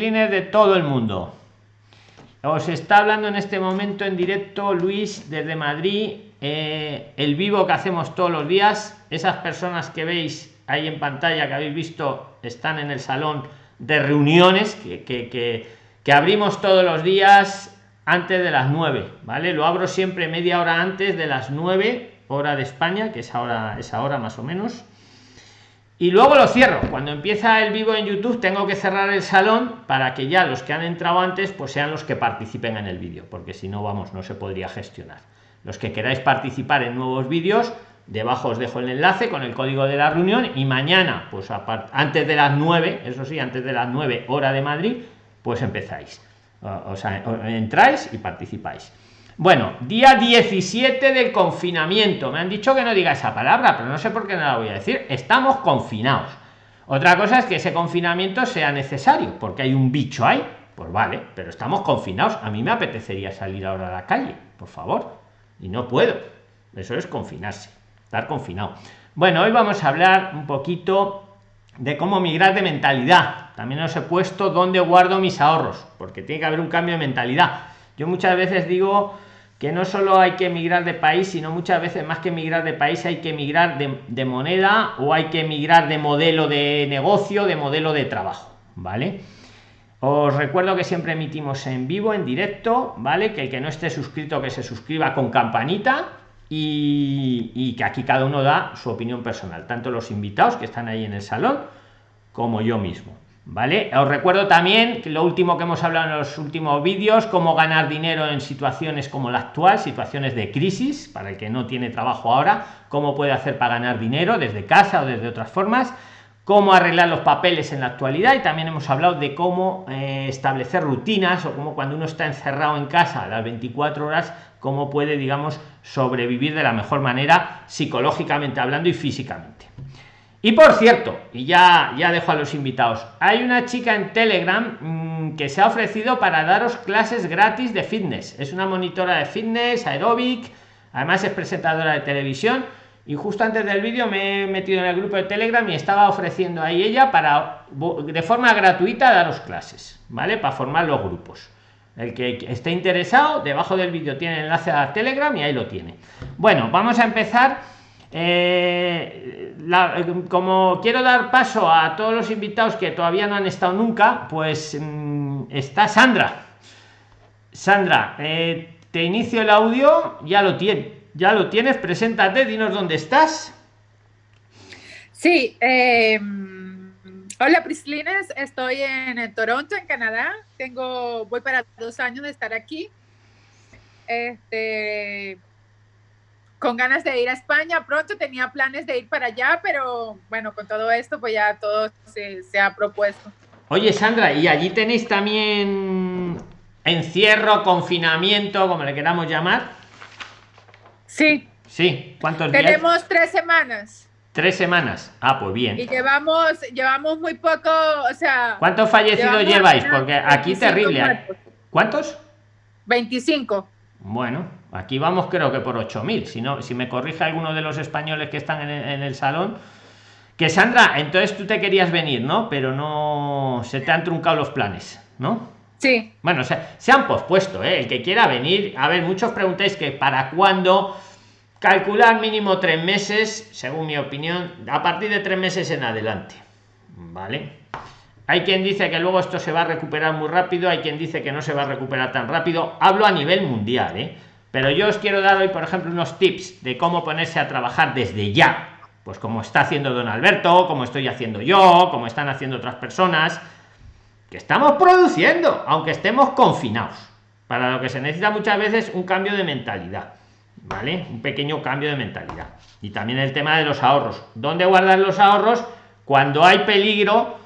de todo el mundo. Os está hablando en este momento en directo Luis desde Madrid, eh, el vivo que hacemos todos los días. Esas personas que veis ahí en pantalla que habéis visto están en el salón de reuniones que, que, que, abrimos todos los días antes de las 9, ¿vale? Lo abro siempre media hora antes de las 9 hora de España, que es ahora esa hora más o menos y luego lo cierro. Cuando empieza el vivo en youtube tengo que cerrar el salón para que ya los que han entrado antes pues sean los que participen en el vídeo porque si no vamos no se podría gestionar. Los que queráis participar en nuevos vídeos debajo os dejo el enlace con el código de la reunión y mañana pues antes de las 9 eso sí antes de las 9 hora de madrid pues empezáis. O sea entráis y participáis bueno, día 17 del confinamiento. Me han dicho que no diga esa palabra, pero no sé por qué no la voy a decir. Estamos confinados. Otra cosa es que ese confinamiento sea necesario, porque hay un bicho ahí. Pues vale, pero estamos confinados. A mí me apetecería salir ahora a la calle, por favor. Y no puedo. Eso es confinarse, estar confinado. Bueno, hoy vamos a hablar un poquito de cómo migrar de mentalidad. También os he puesto dónde guardo mis ahorros, porque tiene que haber un cambio de mentalidad yo muchas veces digo que no solo hay que emigrar de país, sino muchas veces más que emigrar de país hay que emigrar de, moneda o hay que emigrar de modelo de negocio, de modelo de trabajo, ¿vale? Os recuerdo que siempre emitimos en vivo, en directo, ¿vale? Que el que no esté suscrito, que se suscriba con campanita y, y que aquí cada uno da su opinión personal, tanto los invitados que están ahí en el salón como yo mismo. ¿Vale? Os recuerdo también que lo último que hemos hablado en los últimos vídeos, cómo ganar dinero en situaciones como la actual, situaciones de crisis, para el que no tiene trabajo ahora, cómo puede hacer para ganar dinero desde casa o desde otras formas, cómo arreglar los papeles en la actualidad y también hemos hablado de cómo eh, establecer rutinas o cómo cuando uno está encerrado en casa a las 24 horas, cómo puede, digamos, sobrevivir de la mejor manera psicológicamente hablando y físicamente. Y por cierto, y ya, ya dejo a los invitados, hay una chica en Telegram mm, que se ha ofrecido para daros clases gratis de fitness. Es una monitora de fitness, aeróbic, además es presentadora de televisión. Y justo antes del vídeo me he metido en el grupo de Telegram y estaba ofreciendo ahí ella para de forma gratuita daros clases, ¿vale? Para formar los grupos. El que esté interesado, debajo del vídeo tiene el enlace a Telegram y ahí lo tiene. Bueno, vamos a empezar eh, como quiero dar paso a todos los invitados que todavía no han estado nunca, pues mm, está Sandra. Sandra, eh, te inicio el audio, ya lo tienes, ya lo preséntate, dinos dónde estás. Sí, em, hola Prislines, estoy en Toronto, en Canadá. Tengo, voy para dos años de estar aquí. Este, con ganas de ir a España pronto, tenía planes de ir para allá, pero bueno, con todo esto pues ya todo se, ha propuesto. Oye Sandra, ¿y allí tenéis también encierro, confinamiento, como le queramos llamar? Sí. Sí, ¿cuántos días? Tenemos tres semanas. Tres semanas. Ah, pues bien. Y llevamos, llevamos muy poco, o sea. ¿Cuántos fallecidos lleváis? Porque aquí terrible. ¿eh? ¿Cuántos? 25. Bueno, aquí vamos creo que por 8.000. Si, no, si me corrige alguno de los españoles que están en el, salón. Que Sandra, entonces tú te querías venir, ¿no? Pero no se te han truncado los planes, ¿no? Sí. Bueno, se, se han pospuesto, ¿eh? El que quiera venir. A ver, muchos preguntáis que para cuándo calcular mínimo tres meses, según mi opinión, a partir de tres meses en adelante. ¿Vale? Hay quien dice que luego esto se va a recuperar muy rápido, hay quien dice que no se va a recuperar tan rápido. Hablo a nivel mundial, ¿eh? Pero yo os quiero dar hoy, por ejemplo, unos tips de cómo ponerse a trabajar desde ya. Pues como está haciendo don Alberto, como estoy haciendo yo, como están haciendo otras personas, que estamos produciendo, aunque estemos confinados. Para lo que se necesita muchas veces un cambio de mentalidad. ¿Vale? Un pequeño cambio de mentalidad. Y también el tema de los ahorros. ¿Dónde guardar los ahorros? Cuando hay peligro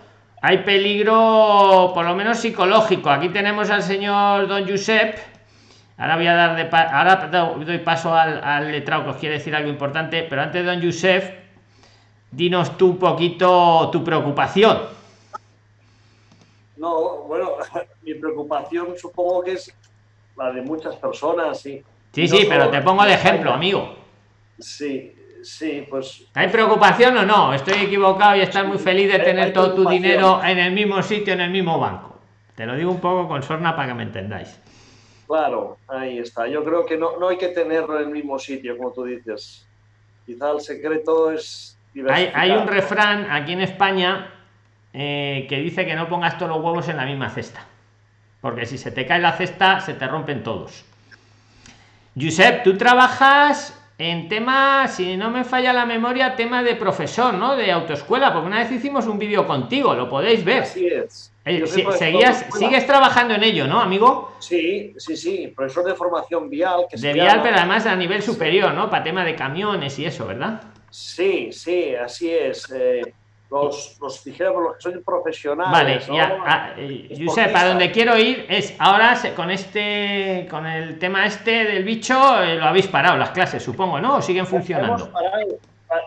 hay peligro por lo menos psicológico aquí tenemos al señor don Josep ahora voy a dar de ahora doy paso al, al letrado que os quiere decir algo importante pero antes don Josep dinos tú un poquito tu preocupación no bueno mi preocupación supongo que es la de muchas personas sí sí sí pero te pongo de ejemplo amigo sí Sí, pues. ¿Hay preocupación o no? Estoy equivocado y estás muy feliz de tener todo tu dinero en el mismo sitio, en el mismo banco. Te lo digo un poco con sorna para que me entendáis. Claro, ahí está. Yo creo que no, no hay que tenerlo en el mismo sitio, como tú dices. Quizá el secreto es... Hay, hay, un refrán aquí en España eh, que dice que no pongas todos los huevos en la misma cesta. Porque si se te cae la cesta, se te rompen todos. Josep, tú trabajas en tema, si no me falla la memoria, tema de profesor, ¿no? De autoescuela, porque una vez hicimos un vídeo contigo, lo podéis ver. Así es. Eh, seguías, sigues trabajando en ello, ¿no, amigo? Sí, sí, sí, profesor de formación vial. Que de vial, pero además a nivel superior, ¿no? Para tema de camiones y eso, ¿verdad? Sí, sí, así es. Eh, los, los dijéramos los que son profesionales. Vale, ya, ah, eh, a donde quiero ir es ahora con este, con el tema este del bicho, lo habéis parado las clases, supongo, ¿no? ¿O siguen funcionando?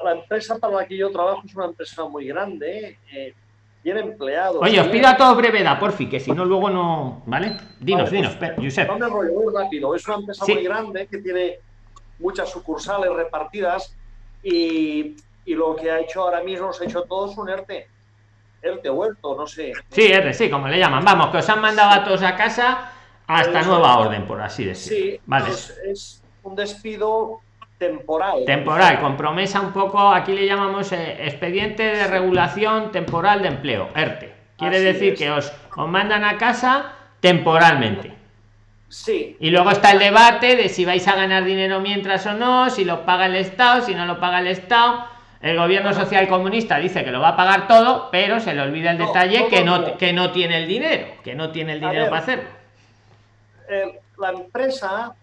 La, empresa para la que yo trabajo es una empresa muy grande. Eh, tiene empleados. Oye, os pido a todos brevedad, porfi, que si no luego no. ¿Vale? Dinos, dinos, pues, Josep. No me rollo muy rápido. Es una empresa muy grande que tiene muchas sucursales repartidas y, y, lo que ha hecho ahora mismo, se ha hecho todos un ERTE. ERTE huerto, no sé. Sí, ERTE, sí, como le llaman. Vamos, que os han mandado a todos a casa hasta nueva orden, por así decirlo. Sí, vale. es un despido temporal. Temporal, con promesa un poco, aquí le llamamos eh, expediente de regulación temporal de empleo, ERTE. Quiere decir que os, os mandan a casa temporalmente. Sí. Y luego está el debate de si vais a ganar dinero mientras o no, si lo paga el Estado, si no lo paga el Estado. El gobierno social comunista dice que lo va a pagar todo, pero se le olvida el detalle que no, que no tiene el dinero, que no tiene el dinero para hacerlo. la empresa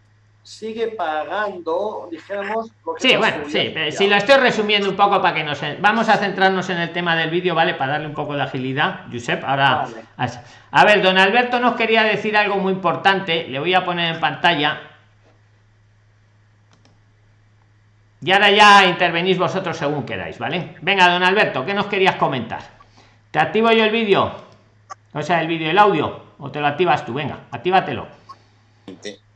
sigue pagando, dijéramos... sí, bueno, sí, si lo estoy resumiendo un poco para que nos... Vamos a centrarnos en el tema del vídeo, ¿vale? Para darle un poco de agilidad, Josep. Ahora... A ver, don Alberto nos quería decir algo muy importante, le voy a poner en pantalla. Y ahora ya intervenís vosotros según queráis, ¿vale? Venga, don Alberto, ¿qué nos querías comentar? ¿Te activo yo el vídeo? O sea, el vídeo, el audio, o te lo activas tú, venga, actívatelo.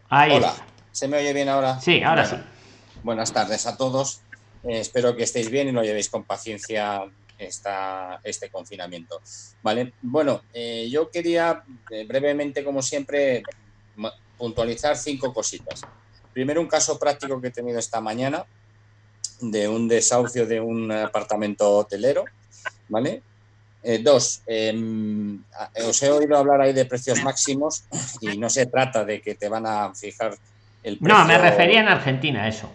Ahí Hola. ¿Se me oye bien ahora? Sí, ahora sí. Buenas tardes a todos. Eh, espero que estéis bien y lo llevéis con paciencia esta, este confinamiento. Vale, bueno, eh, yo quería eh, brevemente, como siempre, puntualizar cinco cositas. Primero, un caso práctico que he tenido esta mañana de un desahucio de un apartamento hotelero, ¿vale? dos, em, os he oído hablar ahí de precios máximos y no se trata de que te van a fijar no, me refería en Argentina eso,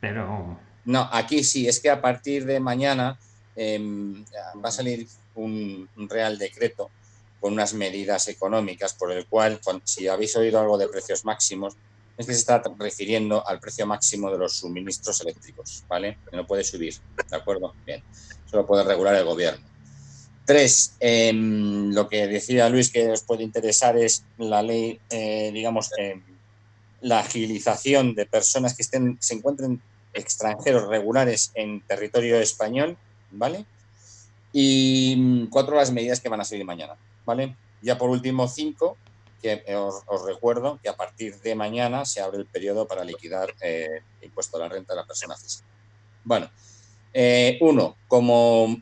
pero... No, aquí sí, es que a partir de mañana em, va a salir un, real decreto con unas medidas económicas por el cual, si habéis oído algo de precios máximos, es que se está refiriendo al precio máximo de los suministros eléctricos, ¿vale? Que no puede subir, ¿de acuerdo? Bien, solo puede regular el gobierno. Tres, em, lo que decía Luis que os puede interesar es la ley, eh, digamos, eh, la agilización de personas que estén, se encuentren extranjeros regulares en territorio español, ¿vale? Y mm, cuatro las medidas que van a seguir mañana, ¿vale? Ya por último, cinco, que os, recuerdo que a partir de mañana se abre el periodo para liquidar eh, el impuesto a la renta de la persona física. Bueno, eh, uno, como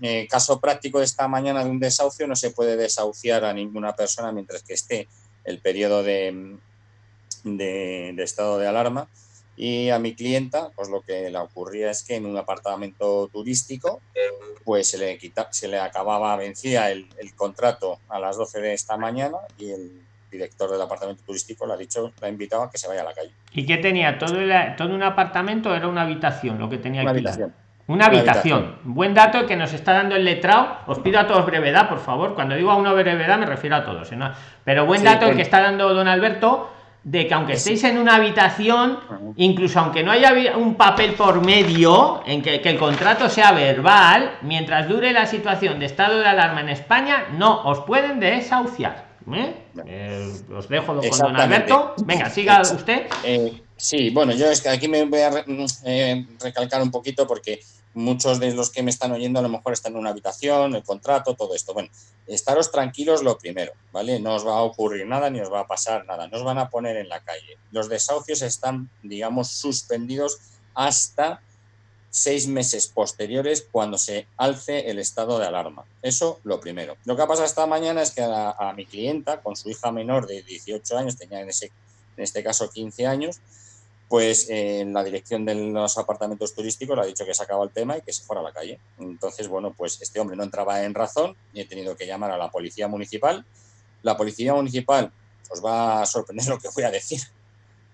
eh, caso práctico de esta mañana de un desahucio, no se puede desahuciar a ninguna persona mientras que esté el periodo de, de, estado de alarma y a mi clienta, pues lo que le ocurría es que en un apartamento turístico, pues se le, quita, se le acababa, vencía el, contrato a las 12 de esta mañana y el director del apartamento turístico le ha dicho, le ha invitado a que se vaya a la calle. ¿Y qué tenía? ¿Todo, todo un apartamento era una habitación lo que tenía una habitación. Una habitación. Buen dato que nos está dando el letrado. Os pido a todos brevedad, por favor. Cuando digo a una brevedad me refiero a todos. Pero buen dato el que está dando don Alberto de que aunque estéis en una habitación, incluso aunque no haya un papel por medio, en que, el contrato sea verbal, mientras dure la situación de estado de alarma en España, no os pueden desahuciar. ¿eh? Eh, os dejo con don Alberto. Venga, siga usted. Eh, sí, bueno, yo es que aquí me voy a recalcar un poquito porque muchos de los que me están oyendo a lo mejor están en una habitación, el contrato, todo esto. Bueno, estaros tranquilos lo primero, ¿vale? No os va a ocurrir nada ni os va a pasar nada, no os van a poner en la calle. Los desahucios están, digamos, suspendidos hasta seis meses posteriores cuando se alce el estado de alarma. Eso lo primero. Lo que ha pasado esta mañana es que a, mi clienta, con su hija menor de 18 años, tenía en, ese, en este caso 15 años, pues en la dirección de los apartamentos turísticos le ha dicho que se acabó el tema y que se fuera a la calle. Entonces, bueno, pues este hombre no entraba en razón y he tenido que llamar a la policía municipal. La policía municipal, os va a sorprender lo que voy a decir,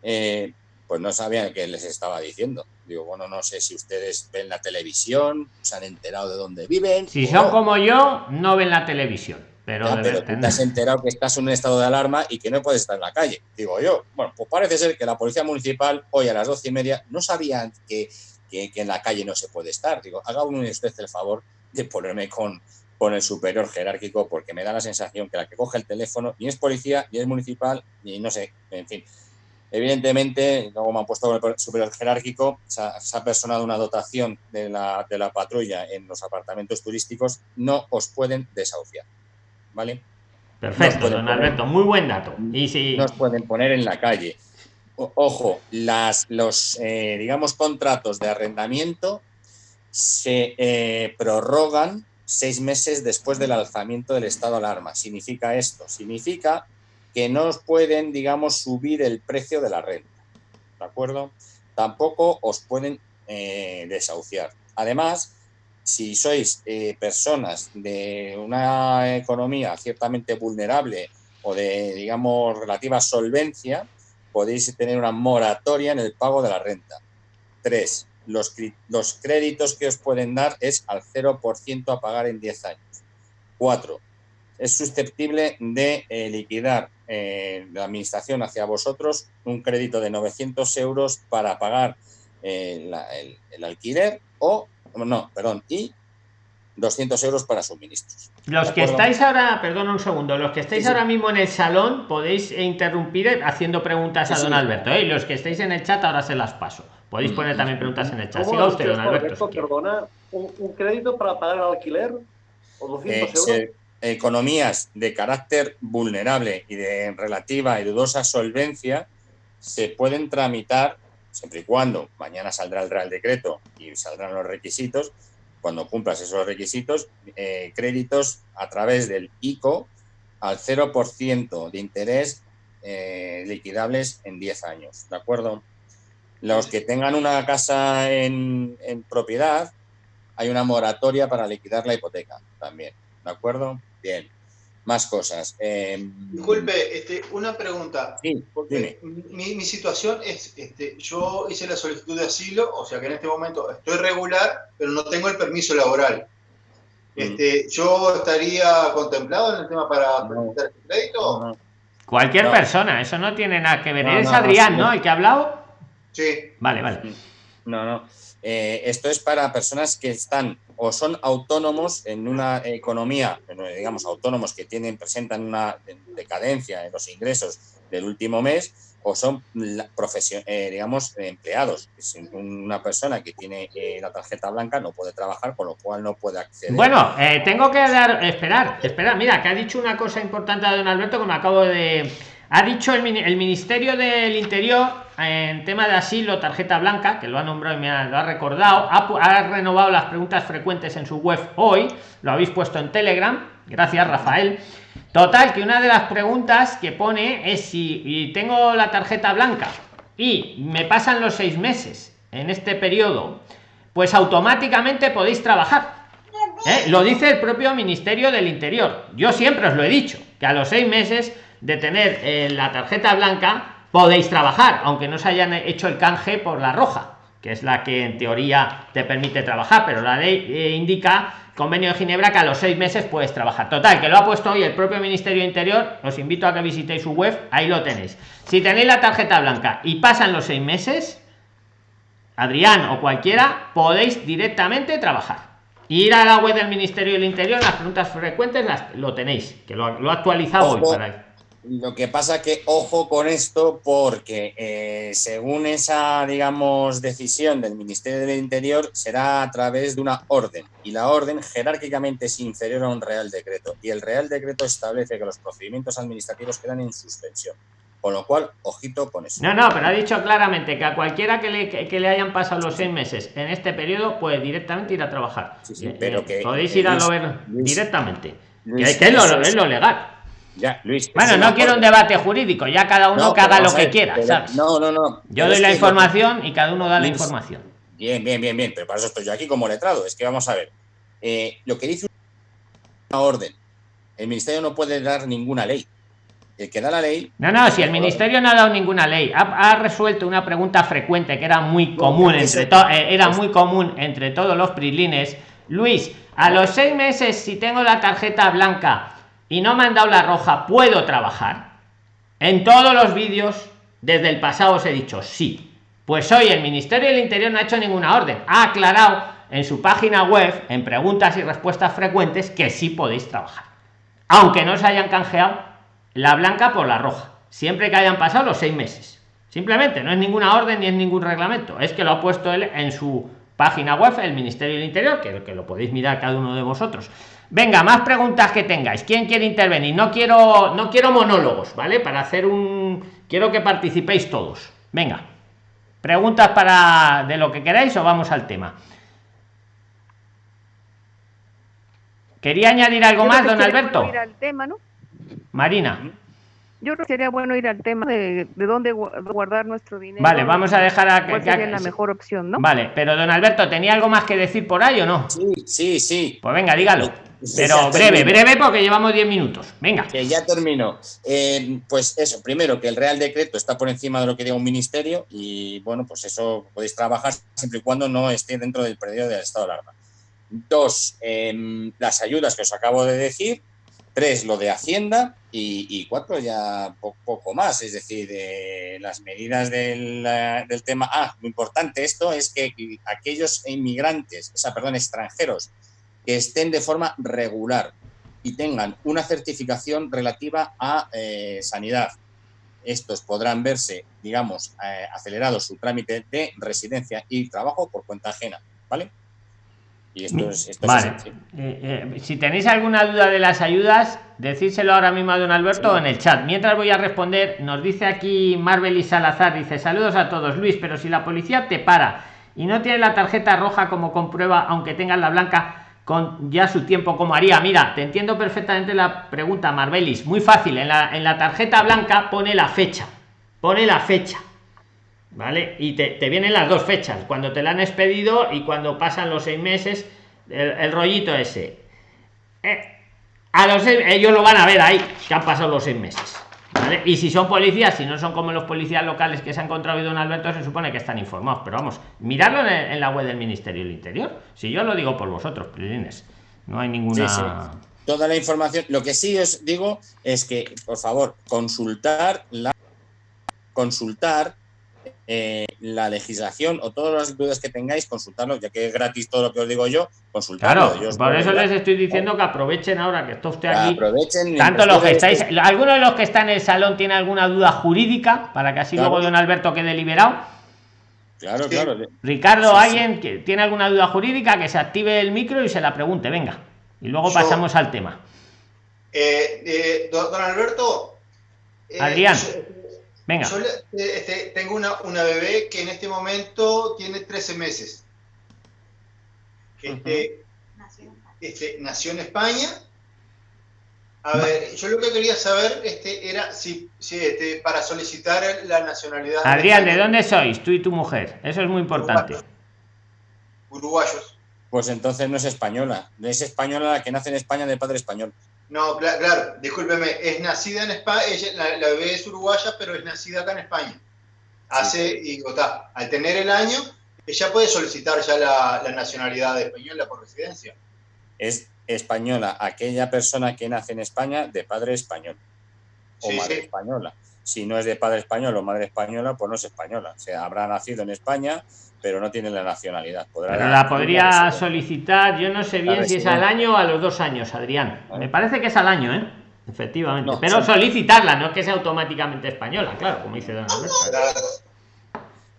eh, pues no sabían qué les estaba diciendo. Digo, bueno, no sé si ustedes ven la televisión, se han enterado de dónde viven. Si son como yo, no ven la televisión. Pero, te has enterado que estás en un estado de alarma y que no puedes estar en la calle, digo yo. Bueno, pues parece ser que la policía municipal hoy a las doce y media no sabían que, que, en la calle no se puede estar. Digo, haga usted el favor de ponerme con, con el superior jerárquico porque me da la sensación que la que coge el teléfono ni es policía, ni es municipal, ni no sé, en fin. Evidentemente, luego me han puesto el superior jerárquico, se ha, se ha, personado una dotación de la, de la patrulla en los apartamentos turísticos, no os pueden desahuciar. ¿Vale? Perfecto, don Alberto, muy buen dato. Y si... Nos pueden poner en la calle. ojo, las, los, eh, digamos, contratos de arrendamiento se eh, prorrogan seis meses después del alzamiento del estado de alarma. Significa esto, significa que no os pueden, digamos, subir el precio de la renta. ¿De acuerdo? Tampoco os pueden eh, desahuciar. Además, si sois eh, personas de una economía ciertamente vulnerable o de, digamos, relativa solvencia, podéis tener una moratoria en el pago de la renta. Tres, los, los créditos que os pueden dar es al 0% a pagar en 10 años. Cuatro, es susceptible de eh, liquidar eh, la administración hacia vosotros un crédito de 900 euros para pagar el, el alquiler o no, perdón, y 200 euros para suministros. Los que estáis ahora, perdón un segundo, los que estáis ahora mismo en el salón podéis interrumpir haciendo preguntas a don Alberto, ¿eh? y los que estáis en el chat ahora se las paso. Podéis poner también preguntas en el chat. Siga usted, don Alberto. perdona, ¿un, crédito para pagar el alquiler? ¿O 200 eh, euros? economías de carácter vulnerable y de relativa y dudosa solvencia se pueden tramitar siempre y cuando mañana saldrá el Real Decreto y saldrán los requisitos, cuando cumplas esos requisitos, eh, créditos a través del ICO al 0% de interés eh, liquidables en 10 años, ¿de acuerdo? Los que tengan una casa en, en propiedad, hay una moratoria para liquidar la hipoteca también, ¿de acuerdo? Bien más cosas. Em, Disculpe, este, una pregunta. Sí, porque mi, mi, situación es, este, yo hice la solicitud de asilo, o sea que en este momento estoy regular, pero no tengo el permiso laboral. Mm. Este, ¿Yo estaría contemplado en el tema para presentar este crédito? Cualquier persona, eso no tiene nada que ver. ¿Es Adrián, ¿no? ¿El que ha hablado? Sí. Vale, vale. No, no. Eh, esto es para personas que están o son autónomos en una economía, digamos, autónomos que tienen, presentan una decadencia en los ingresos del último mes, o son eh, digamos, empleados. Una persona que tiene eh, la tarjeta blanca no puede trabajar, con lo cual no puede acceder. Bueno, tengo que dar, esperar, esperar. Mira, que ha dicho una cosa importante a don Alberto que me acabo de ha dicho el, Ministerio del Interior en tema de asilo, tarjeta blanca, que lo ha nombrado y me ha, lo ha recordado, ha, renovado las preguntas frecuentes en su web hoy, lo habéis puesto en Telegram, gracias Rafael. Total, que una de las preguntas que pone es si tengo la tarjeta blanca y me pasan los seis meses en este periodo, pues automáticamente podéis trabajar. ¿Eh? Lo dice el propio Ministerio del Interior. Yo siempre os lo he dicho, que a los seis meses de tener eh, la tarjeta blanca podéis trabajar, aunque no se hayan hecho el canje por la roja, que es la que en teoría te permite trabajar, pero la ley eh, indica convenio de Ginebra que a los seis meses puedes trabajar. Total, que lo ha puesto hoy el propio Ministerio Interior. Os invito a que visitéis su web, ahí lo tenéis. Si tenéis la tarjeta blanca y pasan los seis meses, Adrián o cualquiera, podéis directamente trabajar. Ir a la web del Ministerio del Interior, las preguntas frecuentes las, lo tenéis, que lo, ha actualizado hoy para lo que pasa que ojo con esto porque eh, según esa, digamos, decisión del Ministerio del Interior será a través de una orden y la orden jerárquicamente es inferior a un Real Decreto y el Real Decreto establece que los procedimientos administrativos quedan en suspensión. Con lo cual, ojito con eso. No, no, pero ha dicho claramente que a cualquiera que le, que, le hayan pasado los seis meses en este periodo puede directamente ir a trabajar. Sí, pero que, podéis ir a lo ver directamente. que, es, lo, es lo legal. Ya, Luis. Bueno, no quiero un debate jurídico, ya cada uno que haga lo que quiera, No, no, no. Yo doy la información y cada uno da la información. Bien, bien, bien, bien, pero para eso estoy yo aquí como letrado. Es que vamos a ver. Eh, lo que dice una orden, el ministerio no puede dar ninguna ley el que da la ley. No, no, si el ministerio no ha dado ninguna ley, ha, resuelto una pregunta frecuente que era muy común entre eh, era muy común entre todos los prilines. Luis, a los seis meses, si tengo la tarjeta blanca y no me han dado la roja, ¿puedo trabajar? En todos los vídeos, desde el pasado os he dicho sí. Pues hoy el Ministerio del Interior no ha hecho ninguna orden. Ha aclarado en su página web, en preguntas y respuestas frecuentes, que sí podéis trabajar. Aunque no se hayan canjeado la blanca por la roja, siempre que hayan pasado los seis meses. Simplemente, no es ninguna orden ni es ningún reglamento, es que lo ha puesto él en su página web, el Ministerio del Interior, que, que lo podéis mirar cada uno de vosotros. Venga, más preguntas que tengáis. ¿Quién quiere intervenir? No quiero, no quiero monólogos, ¿vale? Para hacer un. Quiero que participéis todos. Venga. Preguntas para de lo que queráis o vamos al tema. ¿Quería añadir algo más, don Alberto? tema, ¿no? Marina. Yo creo que sería bueno ir al tema de, de dónde guardar nuestro dinero. Vale, vamos a dejar a que sería la mejor opción, ¿no? Vale, pero don Alberto, ¿tenía algo más que decir por ahí o no? Sí, sí, sí. Pues venga, dígalo. Pero breve, breve, porque llevamos 10 minutos. Venga. Que ya termino. Eh, pues eso, primero, que el Real Decreto está por encima de lo que diga un ministerio y, bueno, pues eso podéis trabajar siempre y cuando no esté dentro del periodo del estado de alarma. Dos, em, las ayudas que os acabo de decir, Tres, lo de Hacienda. Y, cuatro, ya poco, más. Es decir, eh, las medidas del, del, tema. Ah, lo importante esto es que aquellos inmigrantes, o sea, perdón, extranjeros, que estén de forma regular y tengan una certificación relativa a eh, sanidad, estos podrán verse, digamos, eh, acelerados su trámite de residencia y trabajo por cuenta ajena, ¿vale? Y esto es, vale. Eh, eh, si tenéis alguna duda de las ayudas, decídselo ahora mismo a don Alberto en el chat. Mientras voy a responder, nos dice aquí Marvel y Salazar, dice saludos a todos, Luis, pero si la policía te para y no tiene la tarjeta roja como comprueba, aunque tengas la blanca con ya su tiempo, como haría? Mira, te entiendo perfectamente la pregunta, Marbelis. Muy fácil, en la, en la tarjeta blanca pone la fecha. Pone la fecha ¿vale? Y te, vienen las dos fechas, cuando te la han expedido y cuando pasan los seis meses, el, rollito ese. Eh, a los ellos lo van a ver ahí, que han pasado los seis meses. ¿vale? Y si son policías, si no son como los policías locales que se han encontrado don Alberto, se supone que están informados. Pero vamos, miradlo en, la web del Ministerio del Interior. Si yo lo digo por vosotros, Prilines. No hay ninguna. Toda la información. Lo que sí os digo es que, por favor, consultar la consultar eh, la legislación o todas las dudas que tengáis, consultarlo, ya que es gratis todo lo que os digo yo, consultarlo. Claro, por eso les estoy diciendo que aprovechen ahora que está usted aquí. Aprovechen tanto los que estáis, alguno de los que está en el salón tiene alguna duda jurídica, para que así luego don Alberto quede liberado. Claro, claro. Ricardo, alguien que tiene alguna duda jurídica, que se active el micro y se la pregunte, venga. Y luego pasamos al tema. Eh, eh, don, Alberto. Adrián. Venga. Yo este, tengo una, una, bebé que en este momento tiene 13 meses. Este, este, nació en España. A ver, yo lo que quería saber este, era si, si este, para solicitar la nacionalidad. Adrián, ¿de dónde sois tú y tu mujer? Eso es muy importante. Uruguayos. Pues entonces no es española. No es española la que nace en España de padre español. No, claro, discúlpeme, es nacida en España, la, bebé es uruguaya, pero es nacida acá en España. Hace, y está, al tener el año, ella puede solicitar ya la, nacionalidad española por residencia. Es española aquella persona que nace en España de padre español o madre española. Si no es de padre español o madre española, pues no es española. O sea, habrá nacido en España, pero no tiene la nacionalidad. pero la podría solicitar, yo no sé bien si es al año o a los dos años, Adrián. Me parece que es al año, ¿eh? Efectivamente. pero solicitarla, no es que sea automáticamente española, claro, como dice Don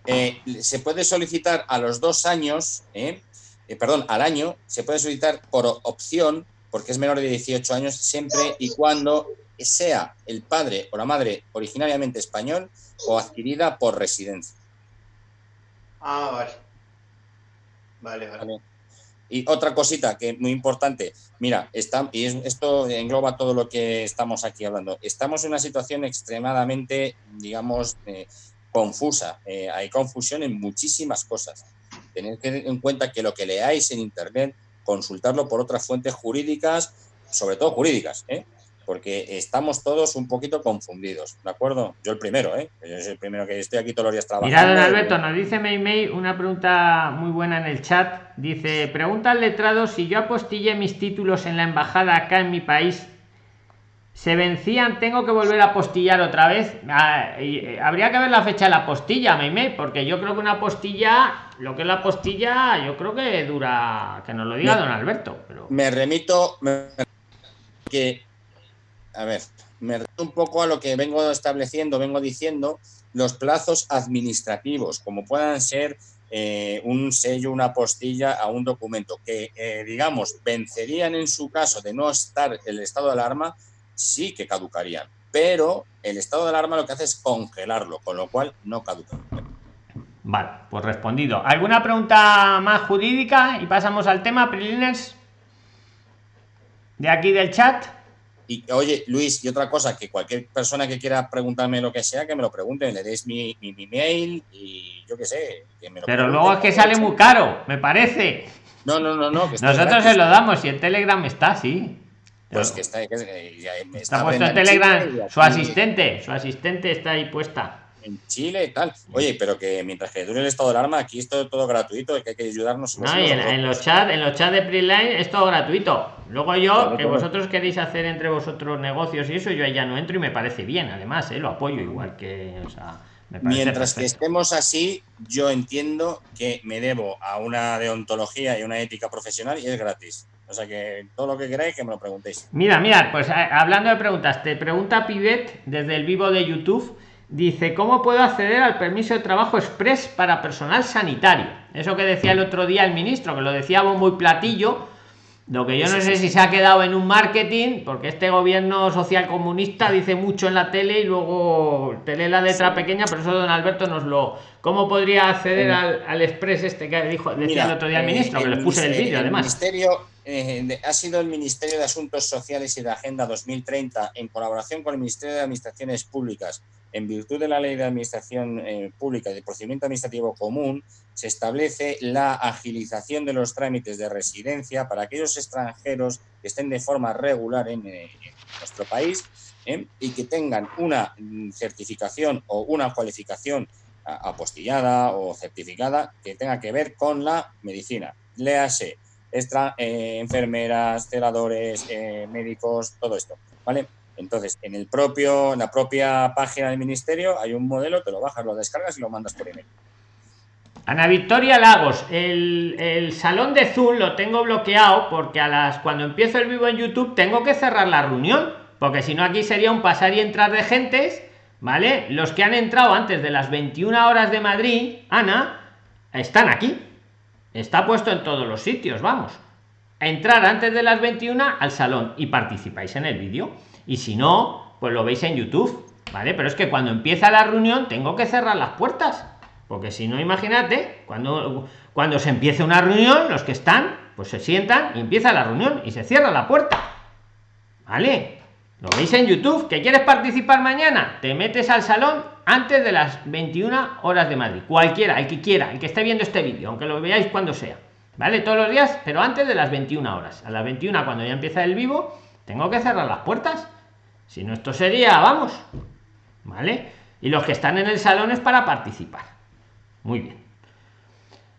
eh, se puede solicitar a los dos años, ¿eh? Eh, perdón, al año, se puede solicitar por opción, porque es menor de 18 años, siempre y cuando sea el padre o la madre originariamente español o adquirida por residencia. Ah, vale. Vale, vale. Y otra cosita que es muy importante, mira, está, y esto engloba todo lo que estamos aquí hablando. Estamos en una situación extremadamente, digamos, eh, confusa. Eh, hay confusión en muchísimas cosas. Tened en cuenta que lo que leáis en Internet, consultarlo por otras fuentes jurídicas, sobre todo jurídicas, ¿eh? Porque estamos todos un poquito confundidos, ¿de acuerdo? Yo el primero, ¿eh? Yo soy el primero que estoy aquí todos los días trabajando. Mira, don Alberto, nos dice May una pregunta muy buena en el chat. Dice, pregunta al letrado si yo apostillé mis títulos en la embajada acá en mi país, se vencían, tengo que volver a apostillar otra vez. Ah, eh, habría que ver la fecha de la apostilla, May porque yo creo que una apostilla, lo que es la apostilla, yo creo que dura, que nos lo diga don Alberto. Pero... Me remito, que a ver, me refiero un poco a lo que vengo estableciendo, vengo diciendo, los plazos administrativos, como puedan ser eh, un sello, una postilla a un documento, que eh, digamos vencerían en su caso de no estar el estado de alarma, sí que caducarían. Pero el estado de alarma lo que hace es congelarlo, con lo cual no caduca. Vale, pues respondido. ¿Alguna pregunta más jurídica? Y pasamos al tema, Prilines. De aquí del chat. Y oye, Luis, y otra cosa, que cualquier persona que quiera preguntarme lo que sea, que me lo pregunte, le deis mi, mi, mail y yo qué sé. Pero luego es que sale muy caro, me parece. No, no, no, no. Nosotros se lo damos y en Telegram está, sí. Pues que está, está, puesto en Telegram. Su asistente, su asistente está ahí puesta en Chile y tal. Oye, pero que mientras que dure el estado de alarma, aquí es todo, gratuito, que hay que ayudarnos. No, y en, los chats, en los chats de Preline es todo gratuito. Luego yo, que vosotros queréis hacer entre vosotros negocios y eso, yo ya no entro y me parece bien, además, ¿eh? lo apoyo igual que. Mientras que estemos así, yo entiendo que me debo a una deontología y una ética profesional y es gratis. O sea que todo lo que queráis que me lo preguntéis. Mira, mira, pues eh, hablando de preguntas, te pregunta Pibet desde el vivo de YouTube Dice, ¿cómo puedo acceder al permiso de trabajo express para personal sanitario? Eso que decía el otro día el ministro, que lo decía muy platillo, lo que yo no sé si se ha quedado en un marketing, porque este gobierno social comunista dice mucho en la tele y luego te lee la letra pequeña, pero eso don Alberto nos lo... ¿Cómo podría acceder al, al, express este que dijo, decía el otro día el eh, ministro? que le puse el vídeo además. Ministerio, eh, ha sido el Ministerio de Asuntos Sociales y de Agenda 2030, en colaboración con el Ministerio de Administraciones Públicas, en virtud de la Ley de Administración eh, Pública y de Procedimiento Administrativo Común, se establece la agilización de los trámites de residencia para aquellos extranjeros que estén de forma regular en, eh, nuestro país y que tengan una mm, certificación o una cualificación apostillada o certificada que tenga que ver con la medicina. Léase extra, eh, enfermeras, celadores, eh, médicos, todo esto, ¿vale? Entonces, en el propio, en la propia página del ministerio hay un modelo, te lo bajas, lo descargas y lo mandas por email. Ana Victoria Lagos, el, el, salón de Zoom lo tengo bloqueado porque a las cuando empiezo el vivo en YouTube tengo que cerrar la reunión, porque si no aquí sería un pasar y entrar de gentes, ¿vale? Los que han entrado antes de las 21 horas de Madrid, Ana, están aquí. Está puesto en todos los sitios, vamos. Entrar antes de las 21 al salón y participáis en el vídeo. Y si no, pues lo veis en YouTube, ¿vale? Pero es que cuando empieza la reunión tengo que cerrar las puertas. Porque si no, imagínate, cuando, cuando se empiece una reunión, los que están, pues se sientan y empieza la reunión y se cierra la puerta. ¿Vale? Lo veis en YouTube. ¿Que quieres participar mañana? Te metes al salón antes de las 21 horas de Madrid. Cualquiera, el que quiera, el que esté viendo este vídeo, aunque lo veáis cuando sea. ¿Vale? Todos los días, pero antes de las 21 horas. A las 21, cuando ya empieza el vivo, tengo que cerrar las puertas. Si no, esto sería, vamos. ¿Vale? Y los que están en el salón es para participar. Muy bien.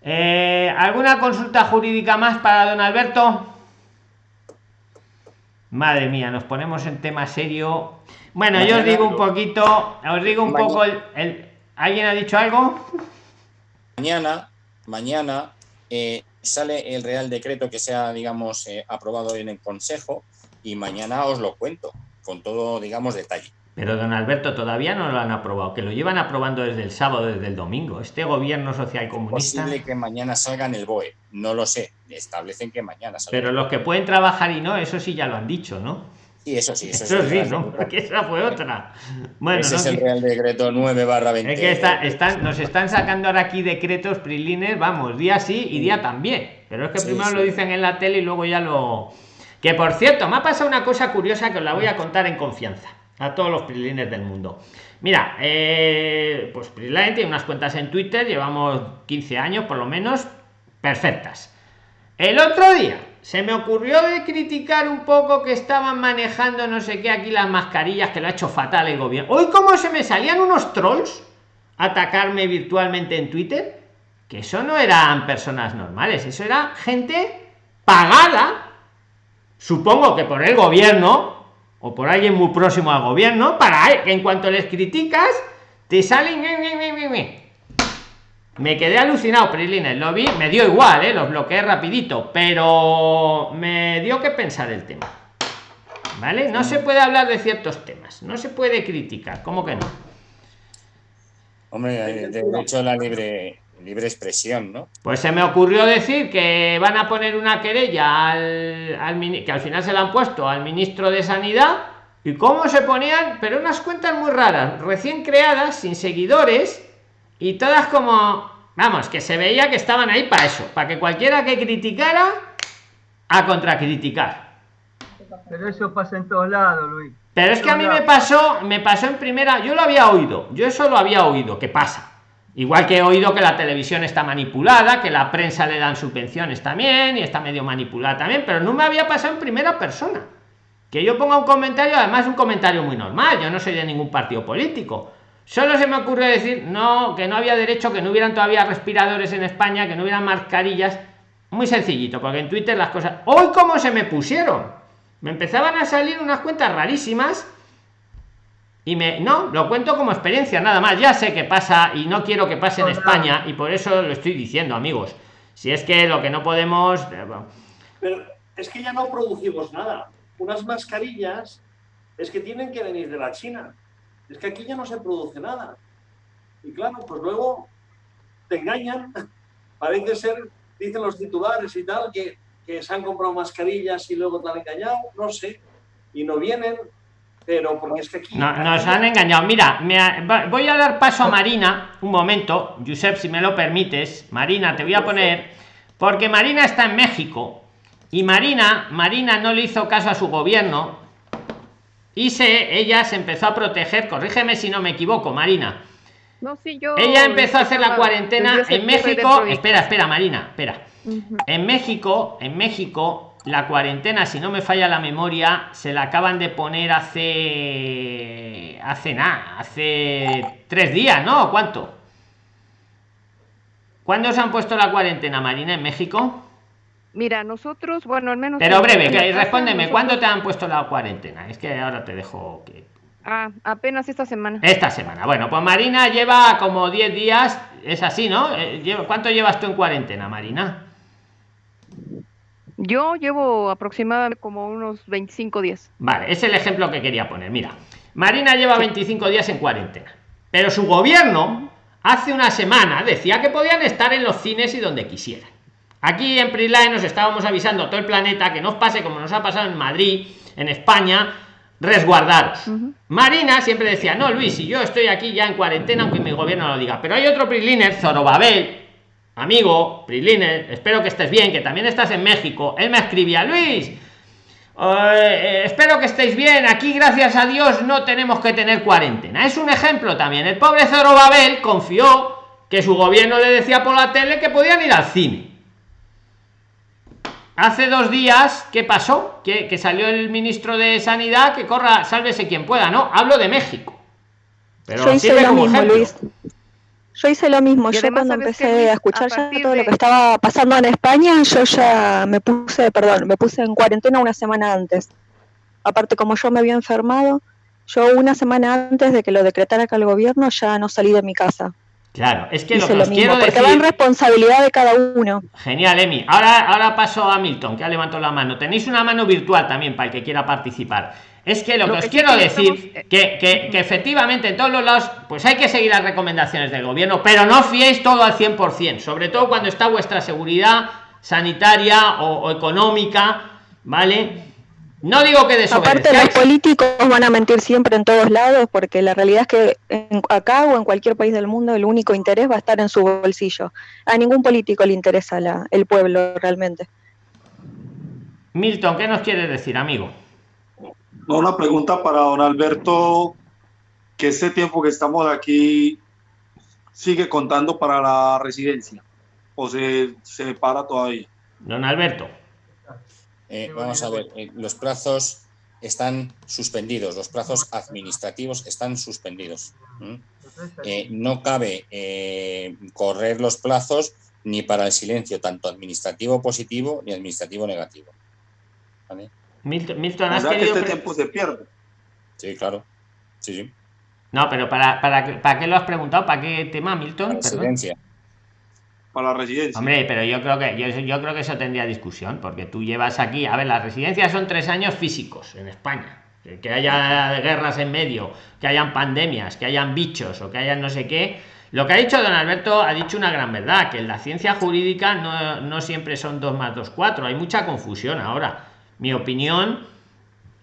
Eh, ¿Alguna consulta jurídica más para don Alberto? Madre mía, nos ponemos en tema serio. Bueno, yo os digo un poquito, os digo un poco el, ¿Alguien ha dicho algo? Mañana, mañana eh, sale el Real Decreto que sea, digamos, eh, aprobado en el Consejo y mañana os lo cuento con todo, digamos, detalle. Pero don Alberto, todavía no lo han aprobado, que lo llevan aprobando desde el sábado, desde el domingo. Este gobierno social comunista. posible que mañana salga en el BOE, no lo sé. Establecen que mañana salga. Pero los que pueden trabajar y no, eso sí ya lo han dicho, ¿no? Y eso sí, eso, Eso es sí, el ¿no? Real Que esa fue otra. Bueno, Ese no es el. Real Decreto 9 barra 20. Es que está- están, nos están sacando ahora aquí decretos prilines, vamos, día sí y día también. Pero es que Sí, primero sí. lo dicen en la tele y luego ya lo. Que por cierto, me ha pasado una cosa curiosa que os la voy a contar en confianza a todos los prilines del mundo. Mira, eh, pues Prisline tiene unas cuentas en Twitter, llevamos 15 años por lo menos, perfectas. El otro día se me ocurrió de criticar un poco que estaban manejando no sé qué aquí las mascarillas, que lo ha hecho fatal el gobierno. Hoy como se me salían unos trolls a atacarme virtualmente en Twitter, que eso no eran personas normales, eso era gente pagada, supongo que por el gobierno o por alguien muy próximo al gobierno, para que en cuanto les criticas, te salen... Me quedé alucinado, Prilines. Lo vi, me dio igual, ¿eh? los bloqueé rapidito, pero me dio que pensar el tema. ¿Vale? No se puede hablar de ciertos temas, no se puede criticar, ¿cómo que no? Hombre, de hecho la libre, libre expresión, ¿no? Pues se me ocurrió decir que van a poner una querella al, que al final se la han puesto al ministro de Sanidad y cómo se ponían, pero unas cuentas muy raras, recién creadas, sin seguidores y todas como, vamos, que se veía que estaban ahí para eso, para que cualquiera que criticara a contracriticar. Pero eso pasa en todos lados, Luis. Pero es que a mí me pasó, me pasó en primera, yo lo había oído, yo eso lo había oído, que pasa. Igual que he oído que la televisión está manipulada, que la prensa le dan subvenciones también y está medio manipulada también, pero no me había pasado en primera persona. Que yo ponga un comentario, además un comentario muy normal, yo no soy de ningún partido político. Solo se me ocurrió decir, no, que no había derecho, que no hubieran todavía respiradores en España, que no hubieran mascarillas. Muy sencillito, porque en Twitter las cosas... Hoy cómo se me pusieron. Me empezaban a salir unas cuentas rarísimas y me no lo cuento como experiencia nada más ya sé que pasa y no quiero que pase en España y por eso lo estoy diciendo amigos si es que lo que no podemos eh, Pero es que ya no producimos nada. Unas mascarillas es que tienen que venir de la China. Es que aquí ya no se produce nada. Y claro, pues luego te engañan. Parece ser, dicen los titulares y tal, que, que se han comprado mascarillas y luego te han engañado. No sé. Y no vienen. Pero porque es que aquí. no, nos han engañado mira me ha- voy a dar paso a Marina un momento Josep si me lo permites Marina te voy a poner porque Marina está en México y Marina Marina no le hizo caso a su gobierno y se ella se empezó a proteger corrígeme si no me equivoco Marina No, sí, yo. Ella empezó a hacer la cuarentena en México. Espera, espera, Marina, espera. En México, en México, la cuarentena, si no me falla la memoria, se la acaban de poner hace. hace nada, hace tres días, ¿no? ¿Cuánto? ¿Cuándo se han puesto la cuarentena, Marina, en México? Mira, nosotros, bueno, al menos. Pero breve, que, respóndeme, ¿cuándo te han puesto la cuarentena? Es que ahora te dejo que. Ah, apenas esta semana. Esta semana. Bueno, pues Marina lleva como 10 días, es así, ¿no? Eh, ¿Cuánto llevas tú en cuarentena, Marina? Yo llevo aproximadamente como unos 25 días. Vale, es el ejemplo que quería poner. Mira, Marina lleva 25 días en cuarentena, pero su gobierno hace una semana decía que podían estar en los cines y donde quisieran. Aquí en Prisline nos estábamos avisando a todo el planeta que no os pase como nos ha pasado en Madrid, en España, resguardaros. Marina siempre decía, no, Luis, si yo estoy aquí ya en cuarentena, aunque mi gobierno lo diga. Pero hay otro Prisliner, Zorobabel, amigo, Prisliner, espero que estés bien, que también estás en México. Él me escribía, Luis, eh, espero que estéis bien. Aquí, gracias a Dios, no tenemos que tener cuarentena. Es un ejemplo también. El pobre Zorobabel confió que su gobierno le decía por la tele que podían ir al cine. Hace dos días, ¿qué pasó? Que, que salió el ministro de Sanidad que corra, sálvese quien pueda, ¿no? Hablo de México. Pero hice sirve como ejemplo. Luis. Yo hice lo mismo. Y Yo cuando ¿sabes qué, empecé a escuchar A ya todo lo que estaba pasando en España, yo ya me puse, perdón, me puse en cuarentena una semana antes. Aparte, como yo me había enfermado, yo una semana antes de que lo decretara acá el gobierno ya no salí de mi casa. Claro, es que lo que mismo, quiero porque decir. va en responsabilidad de cada uno. Genial, Emi. Ahora, ahora paso a Milton, que ha levantado la mano. Tenéis una mano virtual también para el que quiera participar. Es que lo, Lo que os que quiero que decir estamos, eh, que, que, que efectivamente en todos los lados, pues hay que seguir las recomendaciones del gobierno, pero no fiéis todo al 100%, sobre todo cuando está vuestra seguridad sanitaria o, o económica, ¿vale? No digo que Aparte, los políticos van a mentir siempre en todos lados porque la realidad es que en, acá o en cualquier país del mundo el único interés va a estar en su bolsillo. A ningún político le interesa la, el pueblo realmente. Milton, ¿qué nos quiere decir, amigo? No, una pregunta para don Alberto, que este tiempo que estamos aquí sigue contando para la residencia o se, se para todavía. Don Alberto. Eh, vamos a ver, eh, los plazos están suspendidos, los plazos administrativos están suspendidos. Eh, no cabe correr los plazos ni para el silencio, tanto administrativo positivo ni administrativo negativo. Milton, este tiempo se pierde. Sí, claro. Sí, sí. No, pero para, para, ¿para qué lo has preguntado? ¿Para qué tema, Milton? residencia para la residencia. Hombre, pero yo creo que yo, yo, creo que eso tendría discusión, porque tú llevas aquí, a ver, las residencias son tres años físicos en España. Que, haya guerras en medio, que hayan pandemias, que hayan bichos o que hayan no sé qué. Lo que ha dicho don Alberto ha dicho una gran verdad, que en la ciencia jurídica no, no siempre son dos más dos cuatro, hay mucha confusión ahora. Mi opinión,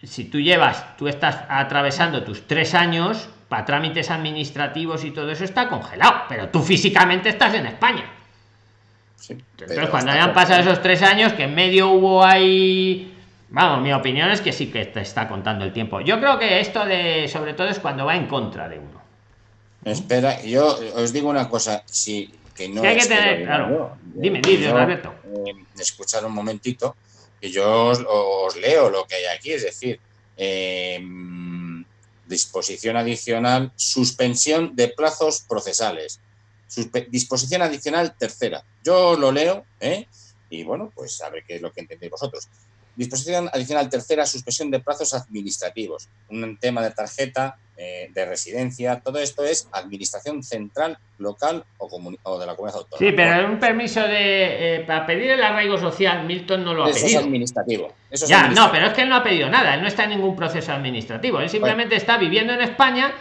si tú llevas, tú estás atravesando tus tres años para trámites administrativos y todo eso está congelado, pero tú físicamente estás en España entonces, cuando hayan pasado esos tres años, que en medio hubo ahí. Vamos, mi opinión es que sí que te está contando el tiempo. Yo creo que esto de, sobre todo, es cuando va en contra de uno. Espera, yo os digo una cosa, si que no hay que tener, claro. dime, dime, Roberto. Eh, escuchar un momentito, que yo os, leo lo que hay aquí, es decir, em, disposición adicional, suspensión de plazos procesales disposición adicional tercera. Yo lo leo, ¿eh? y bueno, pues a ver qué es lo que entendéis vosotros. Disposición adicional tercera, suspensión de plazos administrativos. Un tema de tarjeta, eh, de residencia, todo esto es administración central, local o, o de la comunidad autónoma. Sí, pero un permiso de eh, para pedir el arraigo social, Milton no lo ha eso pedido. Es administrativo. Eso ya, no, pero es que él no ha pedido nada, él no está en ningún proceso administrativo, él simplemente está viviendo en España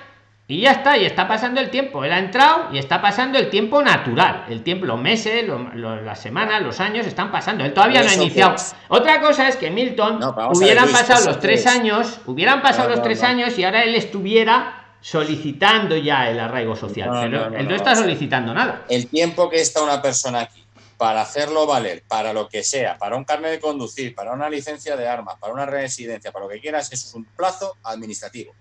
y ya está, y está pasando el tiempo. Él ha entrado y está pasando el tiempo natural. El tiempo, los meses, las semanas, los años están pasando. Él todavía no ha iniciado. Otra cosa es que Milton hubieran pasado los tres años, hubieran pasado los tres años y ahora él estuviera solicitando ya el arraigo social. pero él no está solicitando nada. El tiempo que está una persona aquí para hacerlo valer, para lo que sea, para un carnet de conducir, para una licencia de armas, para una residencia, para lo que quieras, eso es un plazo administrativo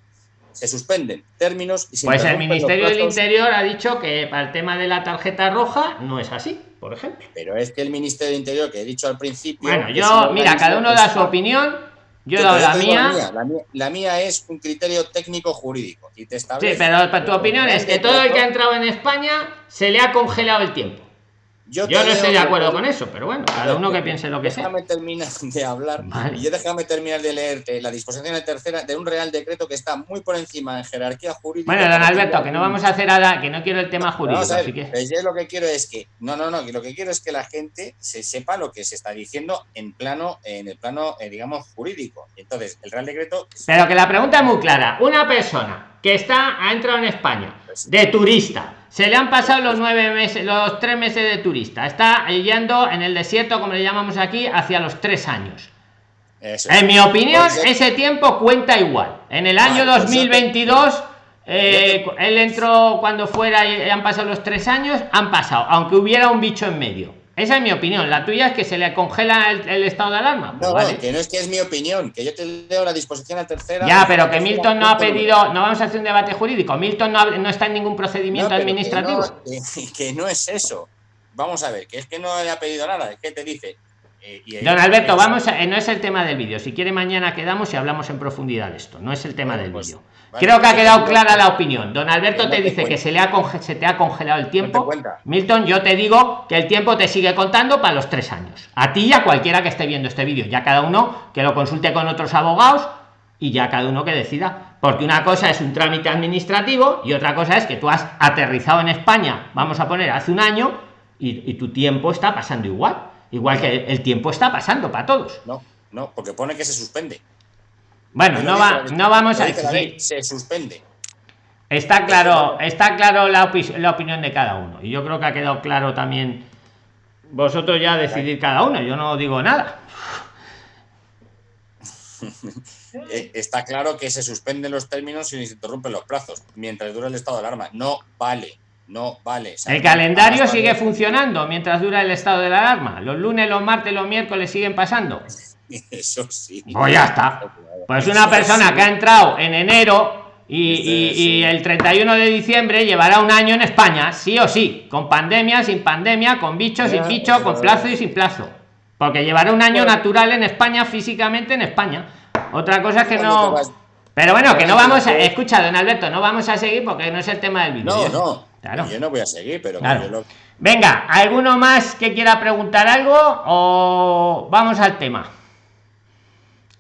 se suspenden términos y Pues el Ministerio del Interior ha dicho que para el tema de la tarjeta roja no es así, por ejemplo. Pero es que el Ministerio del Interior, que he dicho al principio. Bueno, yo, mira, cada uno da su opinión. Yo he dado la mía. La mía. es un criterio técnico jurídico. Y te sí, pero para tu opinión es que todo el que ha entrado en España se le ha congelado el tiempo. Yo, no estoy de acuerdo con eso, pero bueno, cada uno que piense lo que sea. Déjame terminar de hablar y yo déjame terminar de leerte la disposición de tercera de un real decreto que está muy por encima en jerarquía jurídica. Bueno, don Alberto, que no vamos a hacer nada, que no quiero el tema jurídico. así que... Pues yo lo que quiero es que, no, no, no, lo que quiero es que la gente se sepa lo que se está diciendo en plano, en el plano, eh, digamos, jurídico. Entonces, el real decreto. Pero que la pregunta es muy clara. Una persona que está, ha entrado en España pues de turista se le han pasado los nueve meses, los tres meses de turista. Está yendo en el desierto, como le llamamos aquí, hacia los tres años. en mi opinión, ese tiempo cuenta igual. En el año 2022, eh, él entró cuando fuera y han pasado los tres años, han pasado, aunque hubiera un bicho en medio. Esa es mi opinión. La tuya es que se le congela el, estado de alarma. no, que no es que es mi opinión, que yo te leo la disposición a tercera. Ya, pero que Milton no ha pedido, no vamos a hacer un debate jurídico. Milton no, está en ningún procedimiento administrativo. Que no, es eso. Vamos a ver, que es que no le ha pedido nada, es que te dice. Eh, Don Alberto, vamos a, no es el tema del vídeo. Si quiere mañana quedamos y hablamos en profundidad de esto. No es el tema del pues vídeo. Creo que ha quedado clara la opinión. Don Alberto te dice que se le ha se te ha congelado el tiempo. Milton, yo te digo que el tiempo te sigue contando para los tres años. A ti y a cualquiera que esté viendo este vídeo. Ya cada uno que lo consulte con otros abogados y ya cada uno que decida. Porque una cosa es un trámite administrativo y otra cosa es que tú has aterrizado en España, vamos a poner hace un año, y, tu tiempo está pasando igual. Igual que el tiempo está pasando para todos. No, no, porque pone que se suspende. Bueno, no, va, no vamos a. Se suspende. Está claro, está claro la, la, opinión de cada uno. Y yo creo que ha quedado claro también. Vosotros ya decidir cada uno, yo no digo nada. Eh, está claro que se suspenden los términos y se interrumpen los plazos mientras dura el estado de alarma. No vale, no vale. El calendario sigue funcionando mientras dura el estado de la alarma. Los lunes, los martes, los miércoles siguen pasando. Eso sí. Pues ya está. Pues una persona sí. que ha entrado en enero y, y- Sí, y el 31 de diciembre llevará un año en España, sí o sí, con pandemia, sin pandemia, con bicho, sin bicho, con plazo y sin plazo. Porque llevará un año natural en España, físicamente en España. Otra cosa es que no. Pero bueno, que no vamos a. Escucha, don Alberto, no vamos a seguir porque no es el tema del vídeo. No, no. Claro. Yo no voy a seguir, pero Claro. yo lo- Venga, ¿alguno más que quiera preguntar algo o vamos al tema?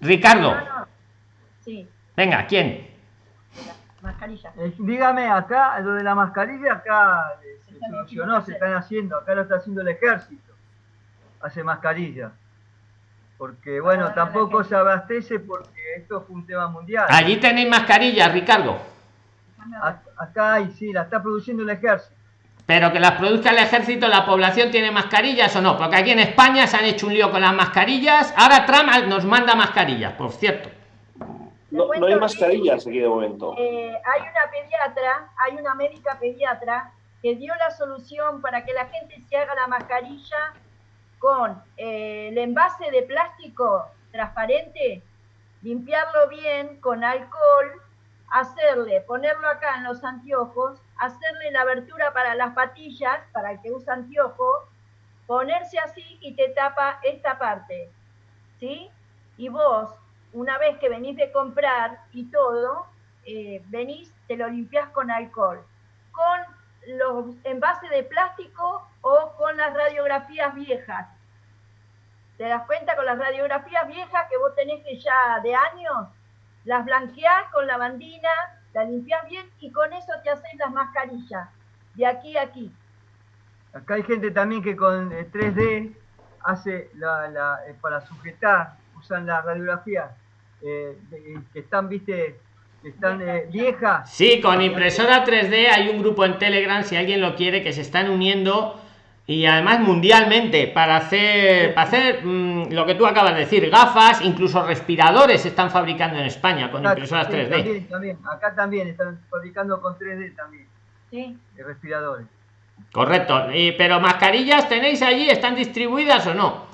Ricardo, Sí, venga, ¿quién? mascarilla. Eh, dígame, acá, lo de la mascarilla, acá eh, se solucionó, se están haciendo, acá lo está haciendo el ejército, hace mascarilla. Porque, bueno, tampoco se abastece porque esto fue un tema mundial. Allí tenéis mascarillas, Ricardo, Acá hay, sí, la está produciendo el ejército. pero que las produzca el ejército, ¿la población tiene mascarillas o no? Porque aquí en España se han hecho un lío con las mascarillas. Ahora Trump nos manda mascarillas, por cierto. No, no hay mascarillas aquí de momento. Eh, hay una pediatra, hay una médica pediatra que dio la solución para que la gente se haga la mascarilla con eh, el envase de plástico transparente, limpiarlo bien con alcohol, hacerle, ponerlo acá en los anteojos, hacerle la abertura para las patillas, para el que usa anteojos, ponerse así y te tapa esta parte, ¿sí? Y vos, una vez que venís de comprar y todo, eh, venís, te lo limpias con alcohol, con los envases de plástico o con las radiografías viejas. ¿Te das cuenta con las radiografías viejas que vos tenés que ya de años? Las blanqueás con la bandina, las limpias bien y con eso te haces las mascarillas, de aquí a aquí. Acá hay gente también que con eh, 3D hace la, la, eh, para sujetar, usan las radiografías eh, de- que están, viste, que están eh, viejas. Sí, con impresora 3D hay un grupo en Telegram, si alguien lo quiere, que se están uniendo y además mundialmente para hacer, para hacer mm, lo que tú acabas de decir, gafas, incluso respiradores se están fabricando en España con Acá, impresoras sí, 3D. También, también. Acá también están fabricando con 3D también, ¿sí? respiradores. Correcto. Y- pero mascarillas tenéis allí, ¿están distribuidas o no?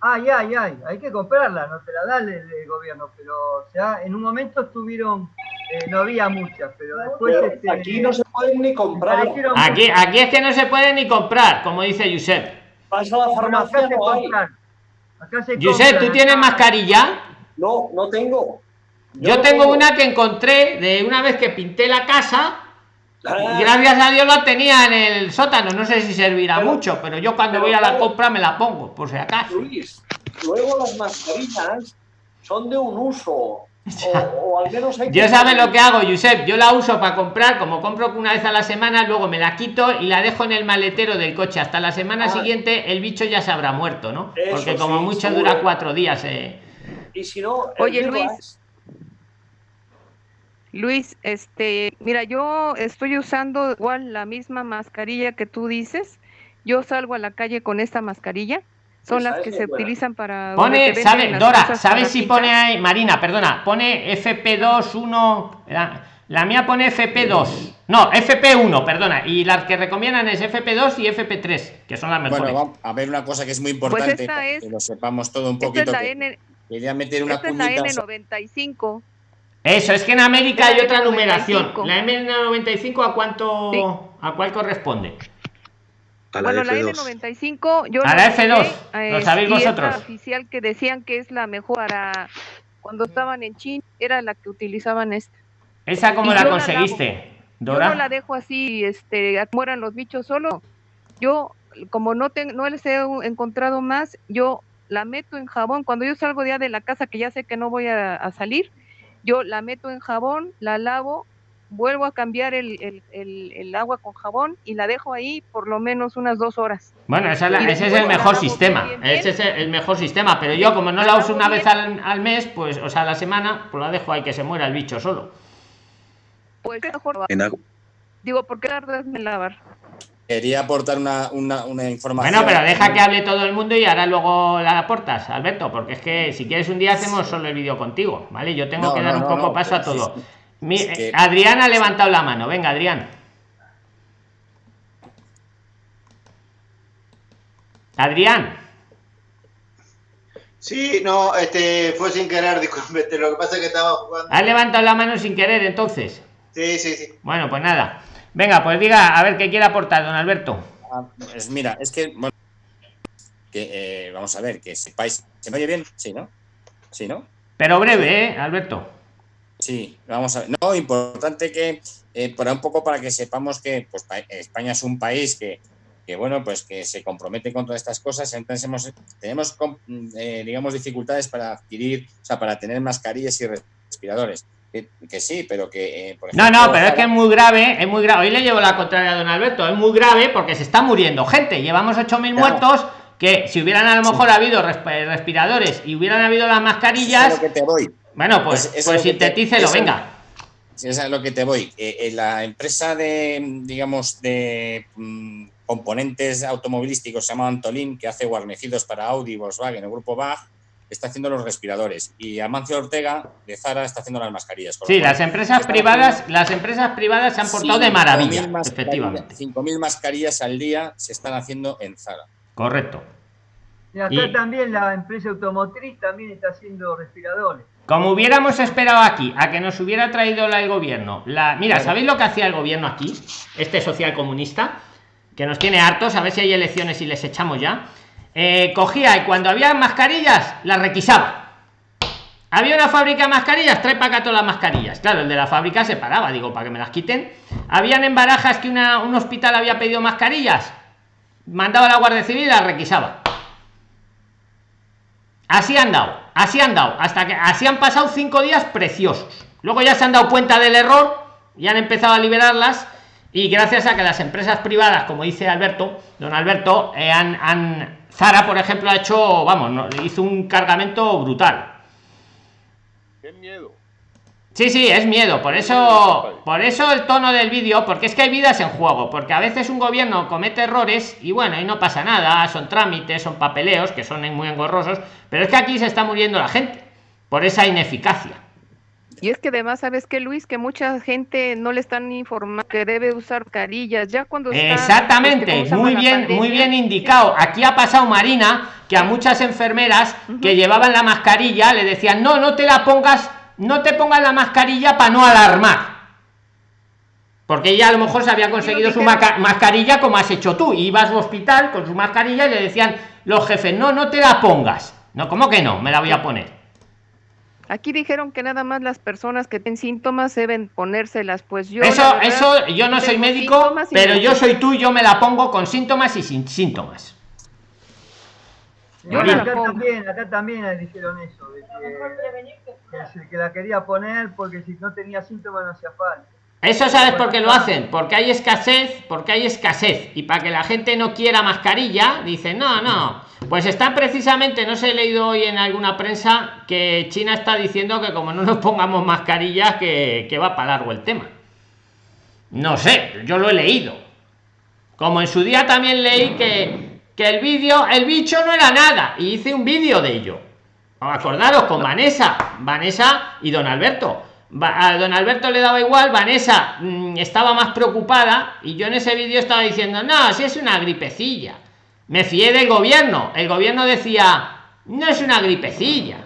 Ay, ay, ay, hay que comprarlas, no te la da el, el gobierno, pero o sea, en un momento estuvieron, eh, no había muchas, pero después... Pero este, aquí no se pueden ni comprar. Aquí, aquí es que no se puede ni comprar, como dice Josep. Vas a la Bueno, farmacia, se no hay. compran. Acá se Josep, compran, ¿tú tienes mascarilla? No, no tengo. Yo no tengo una que encontré de una vez que pinté la casa Ah, y gracias a Dios la tenía en el sótano. No sé si servirá Pero- mucho, pero yo cuando pero voy a la compra me la pongo, por si acaso. Luis, luego las mascarillas son de un uso. O, o al menos hay Yo sabe lo que hago, Josep. Yo la uso para comprar, como compro una vez a la semana, luego me la quito y la dejo en el maletero del coche. Hasta la semana Ah. siguiente el bicho ya se habrá muerto, ¿no? Porque como sí, mucho seguro. dura cuatro días. eh. Y si no, Oye. Luis. Luis, este, mira, yo estoy usando igual la misma mascarilla que tú dices. Yo salgo a la calle con esta mascarilla. Son Esa las que se buena. utilizan para. Pone, sabe, Dora, ¿sabes si pintar. pone ahí, Marina, perdona, pone FP2, La, la mía pone FP2. No, FP1, perdona. Y las que recomiendan es FP2 y FP3, que son las mejores. Bueno, vamos a ver una cosa que es muy importante, Pues esta para es- que lo sepamos todo un Esta es poquito. la que N, Quería meter una esta es la cuñita. N95. Eso, es que en América hay otra N95. numeración. La M95 a cuánto Sí. a cuál corresponde. A la Bueno, la F2. N95, yo A la F2, lo sabéis es la vosotros. oficial que decían que es la mejor para cuando estaban en China, era la que utilizaban esta. ¿Esa cómo Y la yo la conseguiste, Yo Dora? no la dejo así, este, mueran los bichos solo. Yo, como no, ten- no les he encontrado más, yo la meto en jabón. Cuando yo salgo ya de la casa, que ya sé que no voy a, a salir, yo la meto en jabón, la lavo, vuelvo a cambiar el, el- el- el agua con jabón y la dejo ahí por lo menos unas dos horas. Bueno, esa la- ese es el mejor sistema. bien, bien. Ese es el mejor sistema. Pero yo, como no La uso una vez al, al mes, pues, o sea, a la semana, pues la dejo ahí que se muera el bicho solo. Pues mejor, En agua. digo, ¿por qué tardas en lavar? quería aportar una, una, una, información. Bueno, pero deja que hable todo el mundo y ahora luego la aportas, Alberto, porque es que si quieres un día hacemos solo el vídeo contigo, ¿vale? Yo tengo que dar un poco paso a todo. Adrián ha levantado la mano, venga, Adrián. Adrián. Sí, no, este fue sin querer, disculpe, lo que pasa es que estaba jugando. ¿Has levantado la mano sin querer entonces? Sí, sí, sí. Bueno, pues nada. Venga, pues diga, a ver qué quiere aportar, don Alberto. Ah, pues mira, es que, bueno, que, eh, vamos a ver, que sepáis, ¿se me oye bien? Sí, ¿no? Sí, ¿no? Pero breve, ¿eh, Alberto? Sí, vamos a ver. No, importante que, eh, para un poco para que sepamos que pues, España es un país que, que, bueno, pues que se compromete con todas estas cosas. Entonces hemos, tenemos, eh, digamos, dificultades para adquirir, o sea, para tener mascarillas y respiradores. Que, sí, pero que... Eh, no, no, pero es que es muy grave, es muy grave. Hoy le llevo la contraria a don Alberto, es muy grave porque se está muriendo gente. Llevamos 8.000 muertos que si hubieran a lo mejor habido respiradores y hubieran habido las mascarillas... que te voy. Bueno, pues, pues, pues sintetícelo, venga. Eso es a lo que te voy. Eh, eh, la empresa de, digamos, de mm, componentes automovilísticos se llama Antolín, que hace guarnecidos para Audi, Volkswagen, el grupo BAG, está haciendo los respiradores y Amancio Ortega de Zara está haciendo las mascarillas. Sí, las empresas privadas, las empresas privadas se han portado de maravilla, efectivamente. 5.000 mascarillas al día se están haciendo en Zara. Correcto. Y acá también la empresa automotriz también está haciendo respiradores. Como hubiéramos esperado aquí, a que nos hubiera traído el gobierno. La, mira, ¿sabéis lo que hacía el gobierno aquí? Este social comunista, que nos tiene hartos, a ver si hay elecciones y les echamos ya. Eh, cogía y cuando había mascarillas las requisaba. Había una fábrica de mascarillas trae para acá todas las mascarillas. Claro el de la fábrica se paraba digo para que me las quiten. Habían en barajas que una, un hospital había pedido mascarillas mandaba a la guardia civil y las requisaba. Así han dado así han dado hasta que así han pasado cinco días preciosos luego ya se han dado cuenta del error y han empezado a liberarlas y gracias a que las empresas privadas como dice alberto don alberto eh, han, han Zara, por ejemplo, ha hecho, vamos, hizo un cargamento brutal. Qué miedo. Sí, sí, es miedo. Por eso, por eso el tono del vídeo, porque es que hay vidas en juego. Porque a veces un gobierno comete errores y bueno, y no pasa nada. Son trámites, son papeleos que son muy engorrosos. Pero es que aquí se está muriendo la gente por esa ineficacia. Y es que además, ¿sabes que Luis? Que mucha gente no le están informando que debe usar carillas. Ya cuando Exactamente, este, muy bien, muy bien indicado. Aquí ha pasado Marina, que a muchas enfermeras que llevaban la mascarilla le decían, no, no te la pongas, no te pongas la mascarilla para no alarmar. Porque ella a lo mejor se había conseguido su mascarilla como has hecho tú. Ibas al hospital con su mascarilla y le decían los jefes, no, no te la pongas. No, ¿cómo que no? Me la voy a poner. Aquí dijeron que nada más las personas que tienen síntomas deben ponérselas, pues yo... Eso, eso, yo no soy médico, pero yo soy tú, yo me la pongo con síntomas y sin síntomas. Yo acá, también, acá también dijeron eso, de que, que la quería poner porque si no tenía síntomas no hacía falta. Eso sabes por qué lo hacen, porque hay escasez, porque hay escasez. Y para que la gente no quiera mascarilla, dicen, no, no. Pues está precisamente, no se he leído hoy en alguna prensa que China está diciendo que como no nos pongamos mascarillas, que, que va para largo el tema. No sé, yo lo he leído. Como en su día también leí que, que el vídeo, el bicho no era nada. Y hice un vídeo de ello. Acordaros con Vanessa, Vanessa y don Alberto a don Alberto le daba igual, Vanessa mm, estaba más preocupada y yo en ese vídeo estaba diciendo, no, si es una gripecilla. Me fié del gobierno. El gobierno decía, no es una gripecilla.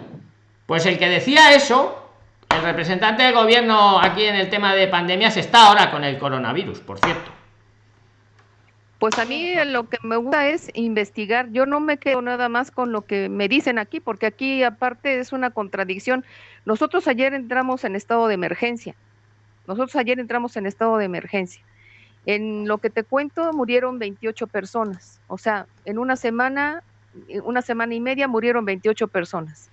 Pues el que decía eso, el representante del gobierno aquí en el tema de pandemias está ahora con el coronavirus, por cierto. Pues a mí lo que me gusta es investigar. Yo no me quedo nada más con lo que me dicen aquí, porque aquí aparte es una contradicción. Nosotros ayer entramos en estado de emergencia. Nosotros ayer entramos en estado de emergencia. En lo que te cuento, murieron 28 personas. O sea, en una semana, una semana y media murieron 28 personas.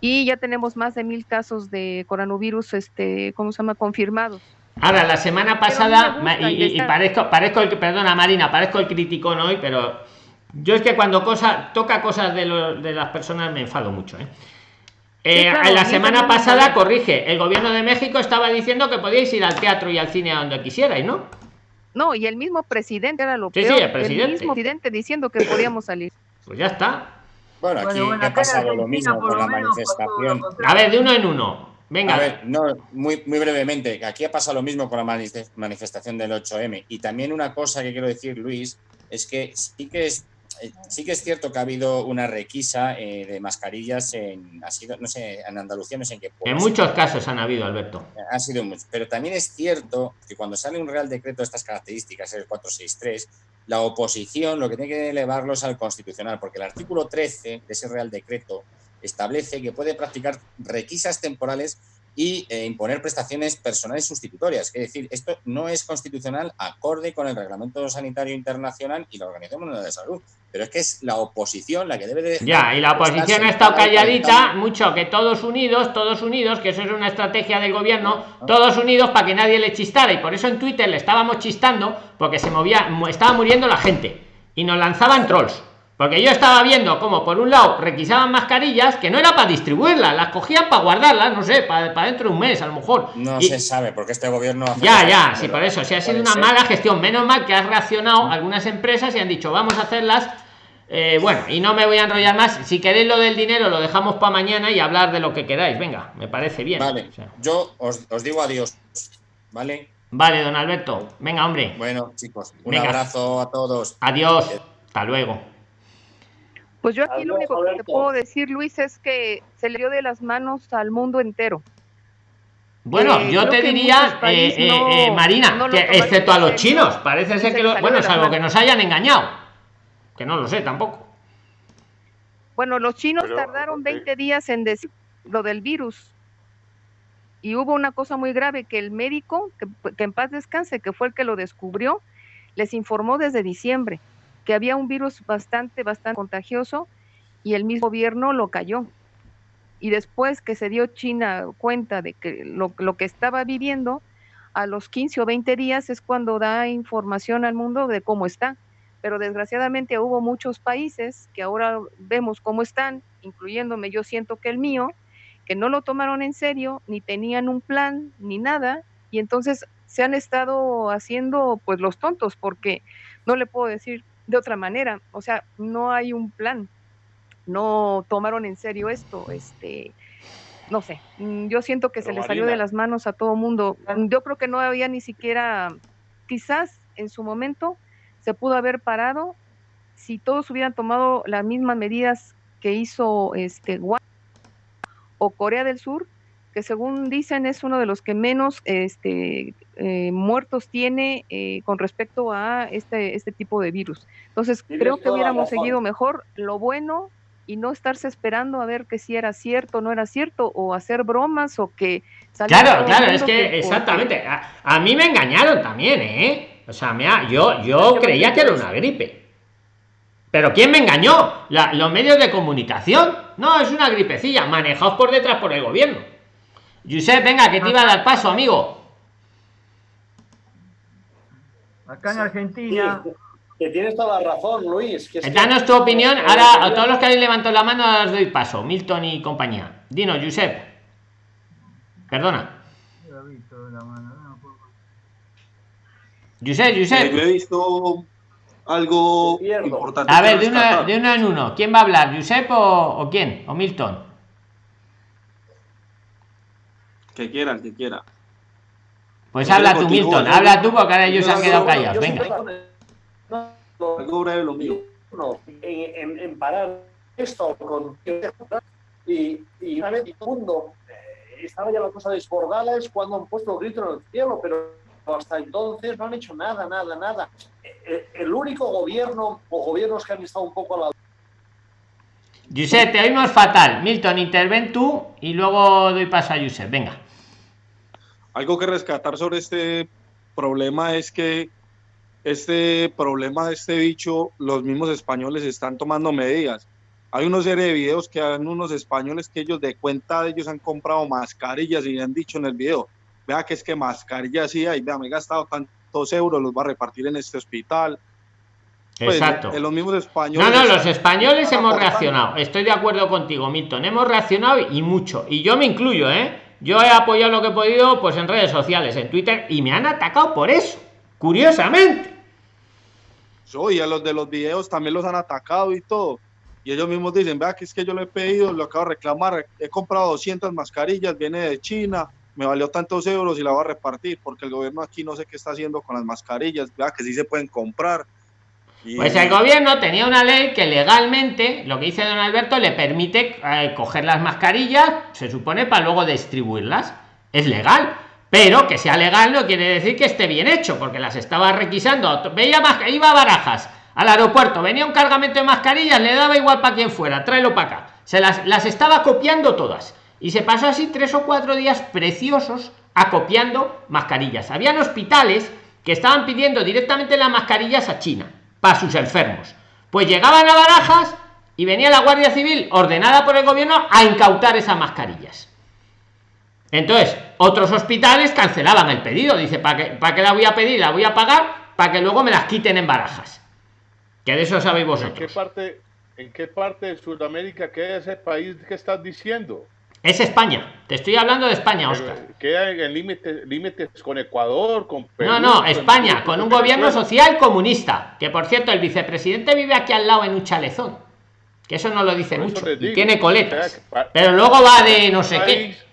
Y ya tenemos más de mil casos de coronavirus, este, ¿cómo se llama? Confirmados. Ahora, la semana pasada, y, parezco, parezco el, perdona Marina, parezco el criticón hoy, pero yo es que cuando cosa, toca cosas de, de las personas me enfado mucho. ¿eh? Eh, la semana pasada, corrige, el gobierno de México estaba diciendo que podíais ir al teatro y al cine a donde quisierais, ¿no? No, y el mismo presidente era lo Sí, sí, peor. el presidente. mismo presidente diciendo que podíamos salir. Pues ya está. Bueno, aquí Bueno, bueno, ha pasado lo mismo por con lo la lo manifestación. A ver, de uno en uno. Venga. A ver, no, muy, muy brevemente, aquí ha pasado lo mismo con la manif- manifestación del 8M. Y también una cosa que quiero decir, Luis, es que sí que es, eh, sí que es cierto que ha habido una requisa eh, de mascarillas en, ha sido, no sé, en Andalucía, no sé en qué pueblo En muchos casos han habido, Alberto. Ha sido mucho. Pero también es cierto que cuando sale un Real Decreto de estas características, el 463, la oposición lo que tiene que elevarlo es al Constitucional, porque el artículo 13 de ese Real Decreto establece que puede practicar requisas temporales y eh, imponer prestaciones personales sustitutorias. Es decir, esto no es constitucional acorde con el Reglamento Sanitario Internacional y la Organización Mundial de Salud. Pero es que es la oposición la que debe de... Ya, y la oposición ha estado calladita mucho, que todos unidos, todos unidos, que eso es una estrategia del gobierno, todos unidos para que nadie le chistara. Y por eso en Twitter le estábamos chistando, porque se movía, estaba muriendo la gente. Y nos lanzaban trolls. Porque yo estaba viendo como por un lado requisaban mascarillas, que no era para distribuirlas, las cogían para guardarlas, no sé, para, para dentro de un mes a lo mejor. No Y- se sabe, porque este gobierno... hace ya, ya, sí, por eso. Si ha sido una ser. mala gestión. Menos mal que has reaccionado algunas empresas y han dicho, vamos a hacerlas. eh, bueno, y no me voy a enrollar más. Si queréis lo del dinero, lo dejamos para mañana y hablar de lo que queráis. Venga, me parece bien. Vale, O sea, yo os, os digo adiós, ¿vale? vale, don Alberto. Venga, hombre. Bueno, chicos, un Venga. abrazo a todos. Adiós. Hasta luego. Pues yo aquí lo único que te puedo decir, Luis, es que se le dio de las manos al mundo entero. Bueno, Eh, yo te diría, eh, eh, no- eh, Marina, no que excepto a los chinos, parece ser se que, lo- bueno, salvo que nos hayan engañado. Que no lo sé tampoco. Bueno, los chinos Pero, tardaron ok. 20 días en decir lo del virus. Y hubo una cosa muy grave que el médico, que, que en paz descanse, que fue el que lo descubrió, les informó desde diciembre que había un virus bastante, bastante contagioso y el mismo gobierno lo cayó. Y después que se dio China cuenta de que lo, que estaba viviendo, a los 15 o 20 días es cuando da información al mundo de cómo está pero desgraciadamente hubo muchos países que ahora vemos cómo están, incluyéndome, yo siento que el mío, que no lo tomaron en serio, ni tenían un plan, ni nada, y entonces se han estado haciendo pues los tontos, porque no le puedo decir de otra manera, o sea, no hay un plan, no tomaron en serio esto, este, no sé, mm, yo siento que se Pero le salió de Marina. las manos a todo mundo. Yo creo que no había ni siquiera, quizás en su momento se pudo haber parado si todos hubieran tomado las mismas medidas que hizo este o Corea del Sur, que según dicen es uno de los que menos este, eh, muertos tiene eh, con respecto a este, este tipo de virus. Entonces, Tienes creo que hubiéramos seguido mejor lo bueno y no estarse esperando a ver que si era cierto o no era cierto, o hacer bromas o que saliera Claro, claro, es que porque- exactamente. A, a mí me engañaron también, ¿eh? O sea, me ha- yo, yo creía que era una gripe. Pero ¿quién me engañó? La- los medios de comunicación. No, es una gripecilla, manejados por detrás por el gobierno. Josep, venga, que te iba a dar paso, amigo. Acá en Sí, Argentina, que tienes toda la razón, Luis. Que es que- Danos tu opinión. Ahora, a todos los que habéis levantado la mano, os doy paso. Milton y compañía. Dinos, Josep. Perdona. Yo Josep, Eh, yo Josep. he visto algo importante. A ver, de una, rescatar. de uno en uno. ¿Quién va a hablar? ¿Josep o, o quién? ¿O Milton? Que quiera, el que quiera. Pues habla tú, Milton. Habla tú porque ahora ellos se han quedado callados. Venga. lo mío. en, en- en parar esto con y, y una vez todo el mundo eh, estaba ya la cosa desbordada es cuando han puesto el grito en el cielo, pero hasta entonces no han hecho nada, nada, nada. Eh, El único gobierno o gobiernos que han estado un poco a la Josep, te oímos fatal. Milton, interven tú y luego doy paso a Josep. Venga. Algo que rescatar sobre este problema es que este problema de este bicho, los mismos españoles están tomando medidas. Hay una serie de videos que han unos españoles que ellos de cuenta de ellos han comprado mascarillas y han dicho en el video, vea que es que mascarillas sí hay, vea, me he gastado tantos euros, los va a repartir en este hospital. Pues, Exacto. de los mismos No, españoles. no, los españoles hemos reaccionado. Estoy de acuerdo contigo, Milton. Hemos reaccionado y mucho. Y yo me incluyo, ¿eh? Yo he apoyado lo que he podido, pues en redes sociales, en Twitter, y me han atacado por eso. Curiosamente. Yo, y a los de los videos también los han atacado y todo. Y ellos mismos dicen, vea que es que yo lo he pedido, lo acabo de reclamar, he comprado 200 mascarillas, viene de China, me valió tantos euros y la voy a repartir, porque el gobierno aquí no sé qué está haciendo con las mascarillas, vea que sí se pueden comprar. Y... Pues el gobierno tenía una ley que legalmente, lo que dice don Alberto, le permite eh, coger las mascarillas, se supone, para luego distribuirlas. Es legal. Pero que sea legal no quiere decir que esté bien hecho, porque las estaba requisando. Veía más, iba a barajas al aeropuerto, venía un cargamento de mascarillas, le daba igual para quien fuera, tráelo para acá. Se las, las estaba copiando todas. Y se pasó así tres o cuatro días preciosos acopiando mascarillas. Habían hospitales que estaban pidiendo directamente las mascarillas a China para sus enfermos. Pues llegaban a barajas y venía la Guardia Civil ordenada por el gobierno a incautar esas mascarillas. Entonces, otros hospitales cancelaban el pedido. Dice, ¿para qué, ¿para qué la voy a pedir? La voy a pagar para que luego me las quiten en barajas. Que de eso sabéis vosotros. ¿En qué parte, en qué parte de Sudamérica queda ese país que estás diciendo? Es España. Te estoy hablando de España, Oscar. Queda en límites, límites con Ecuador, con Perú, No, no, España, con, con un gobierno social comunista. Que por cierto, el vicepresidente vive aquí al lado en un chalezón. Que eso no lo dice mucho. Y tiene coletas. O sea, pero luego va de no sé país, qué.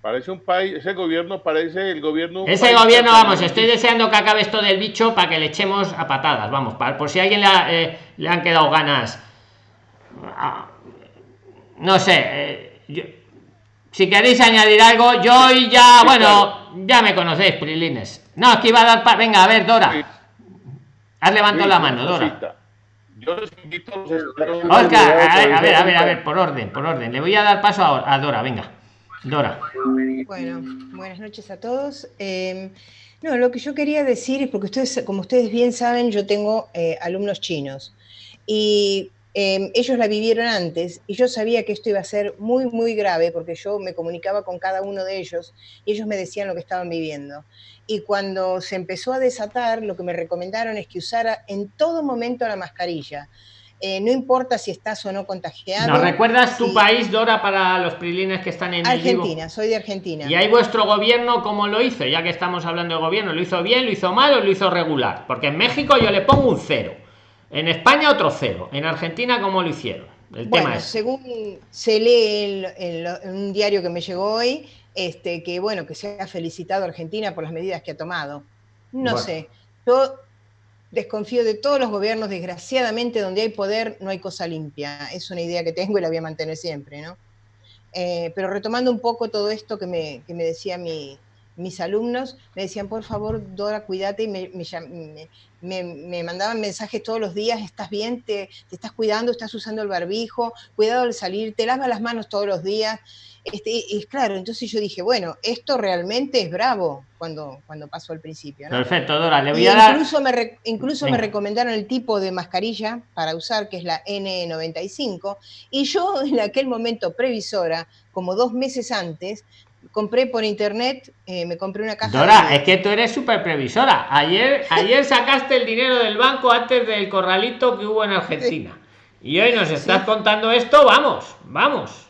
Parece un país, ese gobierno parece el gobierno. Ese gobierno, vamos, estoy deseando que acabe esto del bicho para que le echemos a patadas, vamos, para, por si a alguien le, ha, eh, le han quedado ganas. Ah, no sé, eh, yo, si queréis añadir algo, yo y ya, bueno, ya me conocéis, Prilines. No, aquí iba a dar, pa venga, a ver, Dora. Has levantado la mano, Dora. Yo les invito a los Oscar, a ver, a ver, a ver, a ver, por orden, por orden. Le voy a dar paso a, a Dora, venga. Dora. Bueno, buenas noches a todos. Eh, no, lo que yo quería decir es porque ustedes, como ustedes bien saben, yo tengo eh, alumnos chinos y eh, ellos la vivieron antes y yo sabía que esto iba a ser muy, muy grave porque yo me comunicaba con cada uno de ellos y ellos me decían lo que estaban viviendo. Y cuando se empezó a desatar, lo que me recomendaron es que usara en todo momento la mascarilla. Eh, no importa si estás o no contagiado. ¿Nos recuerdas tu país, Dora, para los prilines que están en Argentina? Soy de Argentina. ¿Y ahí vuestro gobierno cómo lo hizo? Ya que estamos hablando de gobierno, ¿lo hizo bien, lo hizo mal o lo hizo regular? Porque en México yo le pongo un cero, en España otro cero, en Argentina ¿cómo lo hicieron? El bueno, tema es... según se lee en, en, un diario que me llegó hoy, este, que bueno, que se ha felicitado a Argentina por las medidas que ha tomado. No bueno. sé. Yo desconfío de todos los gobiernos, desgraciadamente, donde hay poder no hay cosa limpia. Es una idea que tengo y la voy a mantener siempre, ¿no? Eh, pero retomando un poco todo esto que me, que me decía mi, mis alumnos, me decían, por favor, Dora, cuídate, y me, me, me, me, mandaban mensajes todos los días, ¿estás bien? ¿Te, ¿Te, estás cuidando? ¿Estás usando el barbijo? Cuidado al salir, te lavas las manos todos los días. Este, y claro, entonces yo dije, bueno, esto realmente es bravo cuando, cuando pasó al principio. ¿no? Perfecto, Dora, le voy y a dar... Incluso, me, re, incluso me recomendaron el tipo de mascarilla para usar, que es la N95, y yo en aquel momento previsora, como dos meses antes, compré por internet, eh, me compré una caja. Dora, de... es que tú eres súper previsora. Ayer, ayer sacaste el dinero del banco antes del corralito que hubo en Argentina. Sí. Y hoy nos estás sí. contando esto, vamos, vamos.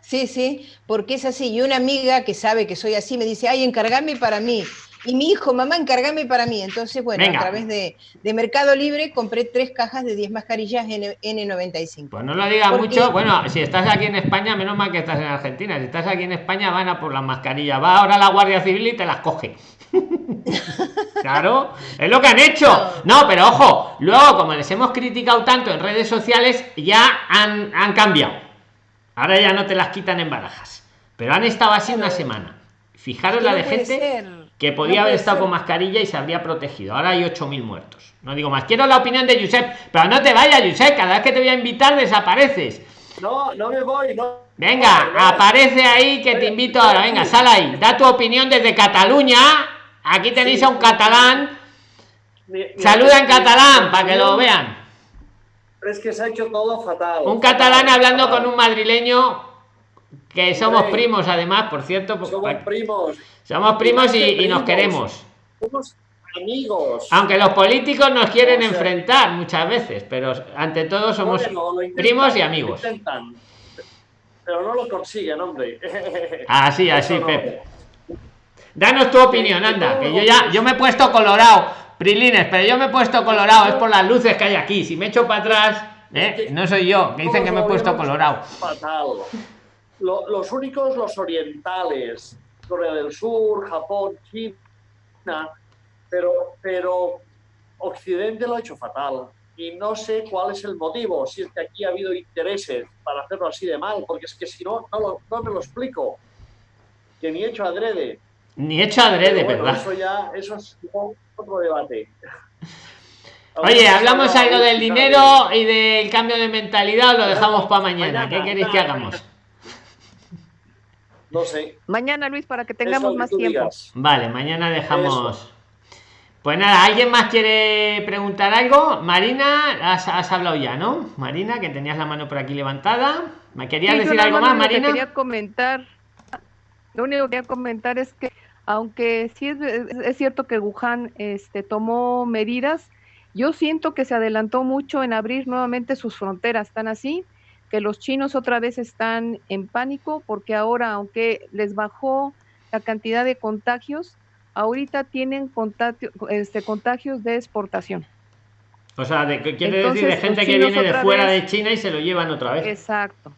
Sí, sí, porque es así. Y una amiga que sabe que soy así me dice, ay, encargame para mí. Y mi hijo, mamá, encargame para mí. Entonces, bueno, Venga. a través de, de, Mercado Libre compré tres cajas de 10 mascarillas N, N95. Pues no lo digas mucho. Bueno, si estás aquí en España, menos mal que estás en Argentina. Si estás aquí en España, van a por las mascarillas. Va ahora la Guardia Civil y te las coge. claro, es lo que han hecho. No, pero ojo, luego, como les hemos criticado tanto en redes sociales, ya han, han cambiado. Ahora ya no te las quitan en barajas. Pero han estado así una semana. Fijaros la de gente ser. Que podía no haber estado ser. con mascarilla y se habría protegido. Ahora hay 8.000 muertos. No digo más. Quiero la opinión de Josep. Pero no te vayas, Josep. Cada vez que te voy a invitar desapareces. No, no me voy. No. Venga, no, no. aparece ahí que te invito ahora. Venga, sal ahí. Da tu opinión desde Cataluña. Aquí tenéis sí, a un catalán. Mi, mi Saluda en catalán para que lo vean es que se ha hecho todo fatal. Un catalán hablando fatal. con un madrileño que somos primos, además, por cierto. Somos pues, primos. Somos primos y, y, nos queremos. Somos amigos. Aunque los políticos nos quieren o sea, enfrentar muchas veces, pero ante todo somos bueno, intentan, primos y amigos. Intentan, pero no lo consiguen, hombre. Así, así, no. Pep. Danos tu opinión, anda, que yo ya, yo me he puesto colorado, Prilines, pero yo me he puesto colorado, es por las luces que hay aquí. Si me echo para atrás, ¿eh? no soy yo, que dicen que me he puesto colorado. Fatal. Los únicos, los orientales, Corea del Sur, Japón, China, pero, pero Occidente lo ha hecho fatal. Y no sé cuál es el motivo, si es que aquí ha habido intereses para hacerlo así de mal, porque es que si no, no, no me lo explico. Que ni hecho adrede. Ni hecho adrede, ¿verdad? Eso ya, eso es otro debate. Oye, hablamos algo del dinero y del cambio de mentalidad, lo dejamos para mañana. ¿Qué queréis que hagamos? No sé. Mañana, Luis, para que tengamos más tiempo. Vale, mañana dejamos. Pues nada, ¿alguien más quiere preguntar algo? Marina, has, hablado ya, ¿no? Marina, que tenías la mano por aquí levantada. ¿Me querías decir algo más, Marina? Quería comentar, lo único que quería comentar es que aunque sí es, cierto que Wuhan este, tomó medidas, yo siento que se adelantó mucho en abrir nuevamente sus fronteras, están así, que los chinos otra vez están en pánico porque ahora, aunque les bajó la cantidad de contagios, ahorita tienen este, contagios de exportación. O sea, de, quiere decir de gente que viene de fuera de China y se lo llevan otra vez. Exacto.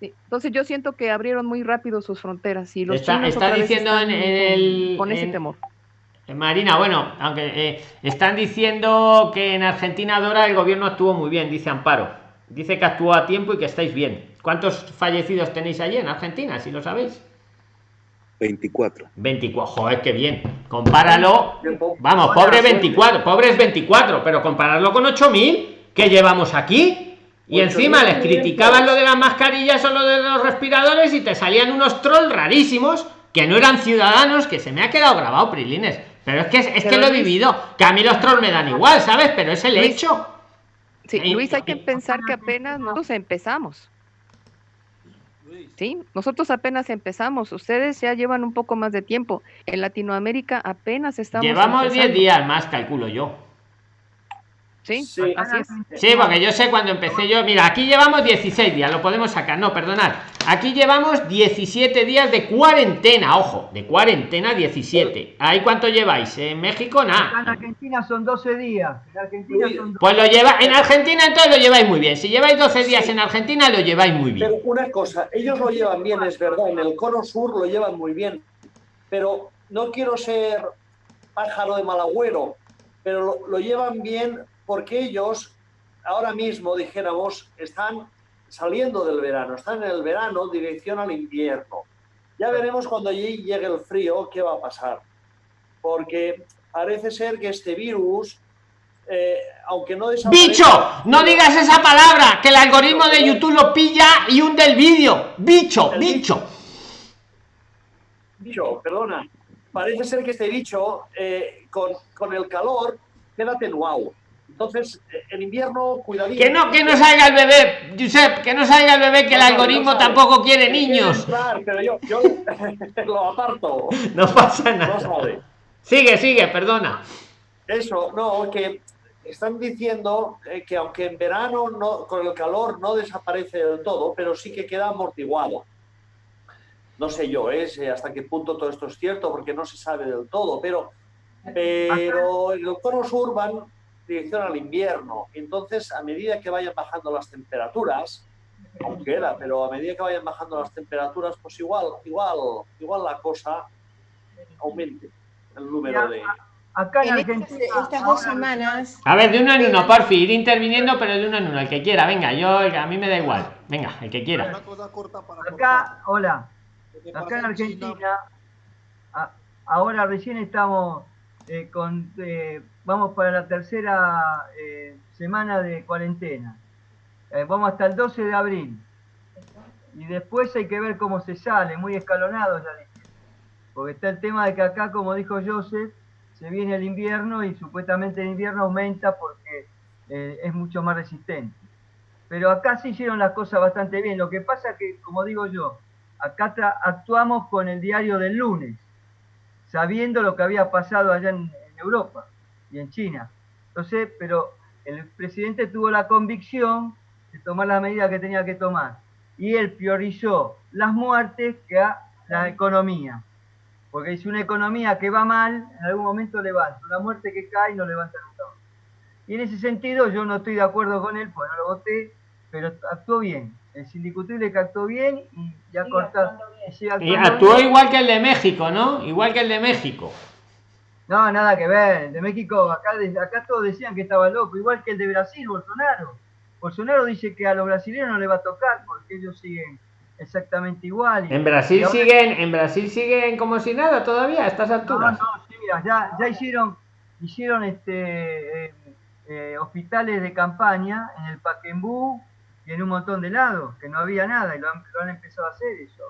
Entonces yo siento que abrieron muy rápido sus fronteras y los está, está diciendo en, el con ese temor. Marina, bueno, aunque eh, están diciendo que en Argentina Dora el gobierno actuó muy bien, dice Amparo. Dice que actuó a tiempo y que estáis bien. ¿Cuántos fallecidos tenéis allí en Argentina, si lo sabéis? 24. 24, joder, qué bien. Compáralo. Vamos, pobre 24, pobres 24, pero compararlo con 8000 que llevamos aquí. Y encima les criticaban lo de las mascarillas o lo de los respiradores y te salían unos trolls rarísimos que no eran ciudadanos, que se me ha quedado grabado, Prilines. Pero es que es, que lo he vivido, que a mí los trolls me dan igual, ¿sabes? Pero es el hecho. Sí, Luis, hay que pensar que apenas nosotros empezamos. Sí, nosotros apenas empezamos, ustedes ya llevan un poco más de tiempo. En Latinoamérica apenas estamos. Llevamos 10 días más, calculo yo. Sí, sí, así es. Sí, porque yo sé cuando empecé yo. Mira, aquí llevamos 16 días, lo podemos sacar. No, perdonad. Aquí llevamos 17 días de cuarentena, ojo, de cuarentena 17. ¿Ahí cuánto lleváis? ¿En México? Nada. En Argentina son 12 días. En Argentina son Pues lo lleva, en Argentina entonces lo lleváis muy bien. Si lleváis 12 días en Argentina, lo lleváis muy bien. Pero una cosa, ellos lo llevan bien, es verdad. En el cono sur lo llevan muy bien. Pero no quiero ser pájaro de mal agüero, pero lo, lo llevan bien porque ellos ahora mismo, dijéramos, están saliendo del verano, están en el verano, dirección al invierno. Ya veremos cuando allí llegue el frío qué va a pasar, porque parece ser que este virus, eh, aunque no ¡Bicho! No digas esa palabra, que el algoritmo de YouTube lo pilla y hunde el vídeo. ¡Bicho! ¡Bicho! Bicho, perdona. Parece ser que este bicho, eh, con, con el calor, queda atenuado entonces, eh, en invierno, cuidadito. Que no, que no salga el bebé, Josep, que no salga el bebé, que el algoritmo tampoco quiere niños. pero yo, yo lo aparto. No pasa nada. Sigue, sigue, perdona. Eso, no, que están diciendo eh, que aunque en verano no, con el calor no desaparece del todo, pero sí que queda amortiguado. No sé yo ¿eh? hasta qué punto todo esto es cierto, porque no se sabe del todo, pero, pero el cono sur van dirección al invierno. Entonces, a medida que vayan bajando las temperaturas, aunque era, pero a medida que vayan bajando las temperaturas, pues igual, igual, igual la cosa aumente el número de. Acá en, estas dos semanas. A ver, de uno en uno, porfi, ir interviniendo, pero de uno en uno, el que quiera, venga, yo, a mí me da igual, venga, el que quiera. Acá, hola, acá en Argentina, ahora recién estamos eh, con eh, vamos para la tercera eh, semana de cuarentena. Vamos hasta el 12 de abril. Y después hay que ver cómo se sale, muy escalonado ya dije. Porque está el tema de que acá, como dijo Joseph, se viene el invierno y supuestamente el invierno aumenta porque es mucho más resistente. Pero acá sí hicieron las cosas bastante bien. Lo que pasa que, como digo yo, acá actuamos con el diario del lunes, sabiendo lo que había pasado allá en Europa y en China. Entonces, pero el presidente tuvo la convicción de tomar la medida que tenía que tomar. Y él priorizó las muertes que a la economía. Porque es una economía que va mal, en algún momento levanta. Una muerte que cae no levanta nunca. Y en ese sentido yo no estoy de acuerdo con él, porque no lo voté, pero actuó bien. Es indiscutible que actuó bien y ya cortado. Y actuó igual que el de México, ¿no? Igual que el de México. No, nada que ver. El de México, acá, acá todos decían que estaba loco, igual que el de Brasil, Bolsonaro. Bolsonaro dice que a los brasileños no le va a tocar porque ellos siguen exactamente igual. en Brasil siguen, en Brasil siguen como si nada todavía a estas alturas. No, no, sí, mira, ya, ya hicieron, hicieron este eh, eh, hospitales de campaña en el Paquembú y en un montón de lados, que no había nada, y lo han, empezado a hacer eso.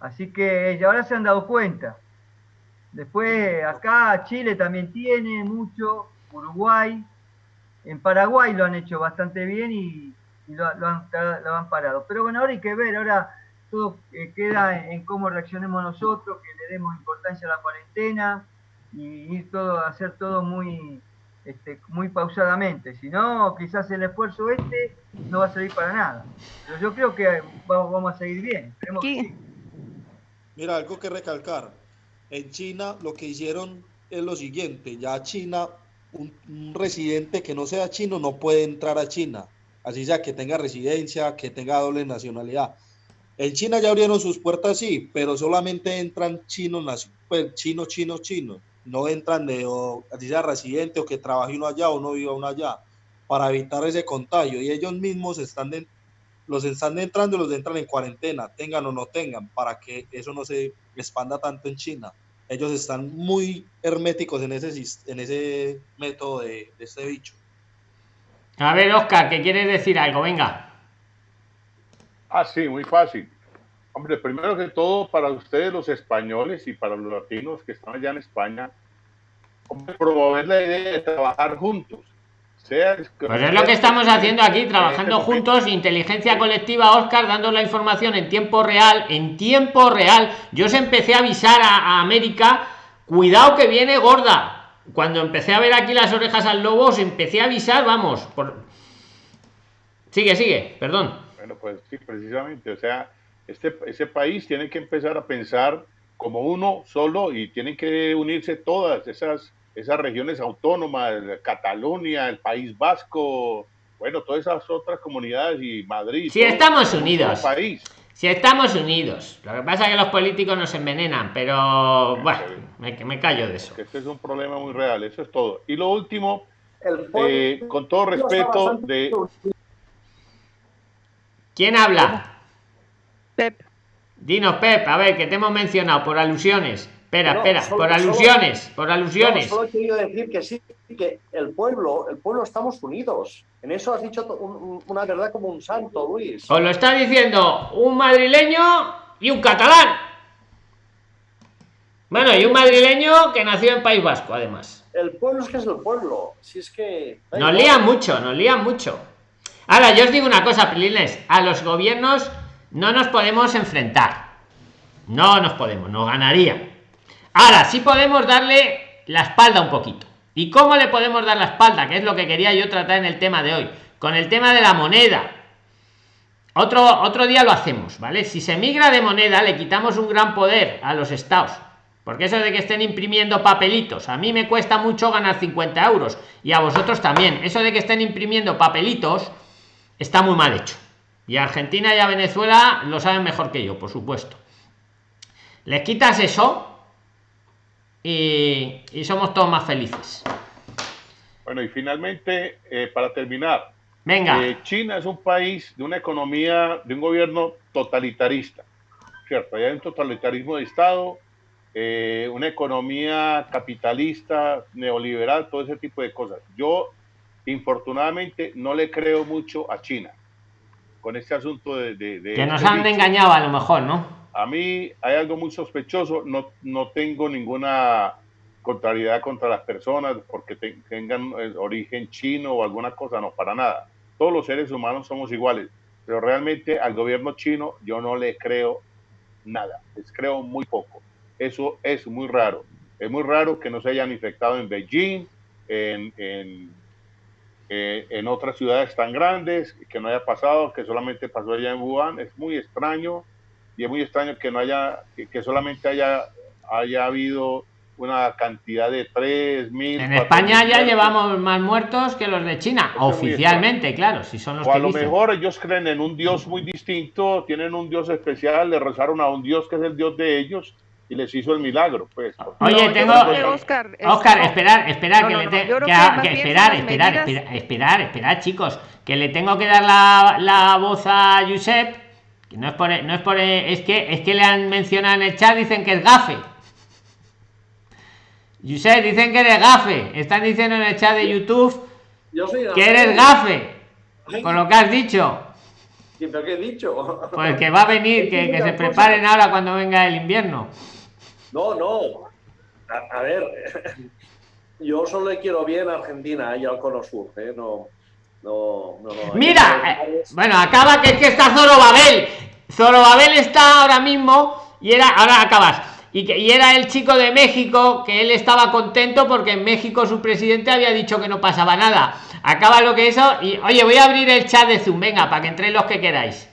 Así que ahora se han dado cuenta. Después acá Chile también tiene mucho, Uruguay, en Paraguay lo han hecho bastante bien y, lo, han, parado. Pero bueno, ahora hay que ver, ahora todo eh, queda en, cómo reaccionemos nosotros, que le demos importancia a la cuarentena y ir todo, hacer todo muy, este, muy pausadamente. Si no, quizás el esfuerzo este no va a servir para nada. Pero yo creo que vamos, a seguir bien. Mira, algo que recalcar. En China lo que hicieron es lo siguiente. Ya China un, residente que no sea chino no puede entrar a China, así sea que tenga residencia, que tenga doble nacionalidad. En China ya abrieron sus puertas, sí, pero solamente entran chinos, pues, chinos, chinos, chinos. No entran de, o, así sea residente o que trabaje uno allá o no viva uno allá, para evitar ese contagio. Y ellos mismos están los están entrando y los entran en cuarentena, tengan o no tengan, para que eso no se expanda tanto en China ellos están muy herméticos en ese, en ese método de, este bicho. A ver, Oscar, ¿qué quieres decir algo? Venga. Ah, sí, muy fácil. Hombre, primero que todo, para ustedes los españoles y para los latinos que están allá en España, promover la idea de trabajar juntos pues es lo que estamos haciendo aquí, trabajando juntos, inteligencia colectiva, Oscar, dando la información en tiempo real, en tiempo real. Yo os empecé a avisar a, América, cuidado que viene gorda. Cuando empecé a ver aquí las orejas al lobo, os empecé a avisar, vamos. Por... Sigue, sigue, perdón. Bueno, pues sí, precisamente, o sea, este, ese país tiene que empezar a pensar como uno solo y tienen que unirse todas esas esas regiones autónomas, Cataluña, el País Vasco, bueno, todas esas otras comunidades y Madrid. Si estamos unidos. País. Si estamos unidos. Lo que pasa es que los políticos nos envenenan, pero bueno, me, me callo de eso. Este es un problema muy real, eso es todo. Y lo último, eh, con todo respeto de... ¿Quién habla? Pep. Dinos, Pep, a ver, que te hemos mencionado por alusiones. Espera, espera, por alusiones, por alusiones. solo he querido decir que sí, que el pueblo, el pueblo estamos unidos. En eso has dicho una verdad como un santo, Luis. Os lo está diciendo un madrileño y un catalán. Bueno, y un madrileño que nació en País Vasco, además. El pueblo es que es el pueblo. Si es que. Nos lían mucho, nos lían mucho. Ahora, yo os digo una cosa, Pilines. A los gobiernos no nos podemos enfrentar. No nos podemos, nos ganaría Ahora sí podemos darle la espalda un poquito. ¿Y cómo le podemos dar la espalda? Que es lo que quería yo tratar en el tema de hoy. Con el tema de la moneda. Otro, otro día lo hacemos, ¿vale? Si se migra de moneda, le quitamos un gran poder a los estados. Porque eso de que estén imprimiendo papelitos, a mí me cuesta mucho ganar 50 euros. Y a vosotros también. Eso de que estén imprimiendo papelitos está muy mal hecho. Y Argentina y a Venezuela lo saben mejor que yo, por supuesto. Les quitas eso y, somos todos más felices. Bueno, y finalmente, eh, para terminar, Venga. Eh, China es un país de una economía, de un gobierno totalitarista, ¿cierto? Hay un totalitarismo de Estado, eh, una economía capitalista, neoliberal, todo ese tipo de cosas. Yo, infortunadamente, no le creo mucho a China con este asunto de... que nos han engañado a lo mejor, ¿no? A mí hay algo muy sospechoso, no, no tengo ninguna contrariedad contra las personas porque tengan origen chino o alguna cosa, no, para nada. Todos los seres humanos somos iguales, pero realmente al gobierno chino yo no le creo nada, les creo muy poco. Eso es muy raro. Es muy raro que no se hayan infectado en Beijing, en, en, eh, en otras ciudades tan grandes, que no haya pasado, que solamente pasó allá en Wuhan. Es muy extraño y es muy extraño que no haya, que, que solamente haya, haya habido una cantidad de 3.000. En España ya llevamos más muertos que los de China, oficialmente, claro, si son los o a que lo dicen. mejor ellos creen en un Dios muy distinto, tienen un Dios especial, le rezaron a un Dios que es el Dios de ellos y les hizo el milagro, pues. Oye, No, tengo. Oscar, es- Oscar, esperar, esperar, No, que no, le te- que a- esperar, esperar, medidas- esperar, esperar, esperar, chicos, que le tengo que dar la, la voz a Josep, que no es por, no es por, es que, es que le han mencionado en el chat, dicen que es gafe. Josep, dicen que eres gafe, están diciendo en el chat de YouTube Yo soy que eres gafe, con lo que has dicho. ¿Pero qué he dicho? Pues que va a venir, que, que se preparen ahora cuando venga el invierno. No, no. A, a ver, yo solo le quiero bien a Argentina y al Cono Sur, ¿eh? No, no, no. no. Mira, eh, bueno, acaba que es que está Zorobabel. Zorobabel está ahora mismo y era, ahora acabas. Y, que, y era el chico de México que él estaba contento porque en México su presidente había dicho que no pasaba nada. Acaba lo que eso y oye, voy a abrir el chat de Zoom, venga, para que entréis los que queráis.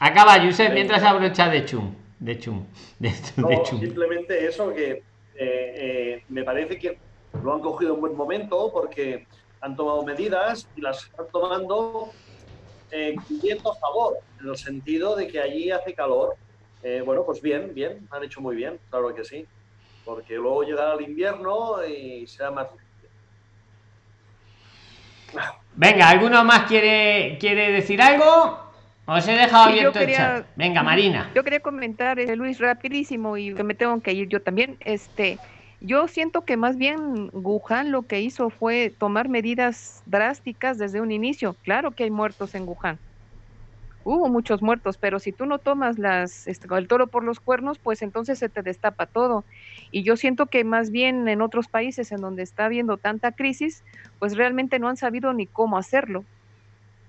Acaba, Yusef, mientras abro el chat de Chum. De Chum. De, No, de Chum. simplemente eso que eh, eh, me parece que lo han cogido en buen momento porque han tomado medidas y las están tomando eh, a favor, en el sentido de que allí hace calor. Eh, bueno, pues bien, bien, han hecho muy bien, claro que sí, porque luego llegará el invierno y será más... Venga, ¿alguno más quiere, quiere decir algo? Os he dejado yo abierto el chat. Venga, Marina. Yo quería comentar, eh, Luis, rapidísimo, y que me tengo que ir yo también. Este, yo siento que más bien Wuhan lo que hizo fue tomar medidas drásticas desde un inicio. Claro que hay muertos en Wuhan. Hubo muchos muertos, pero si tú no tomas las, este, el toro por los cuernos, pues entonces se te destapa todo. Y yo siento que más bien en otros países en donde está habiendo tanta crisis, pues realmente no han sabido ni cómo hacerlo.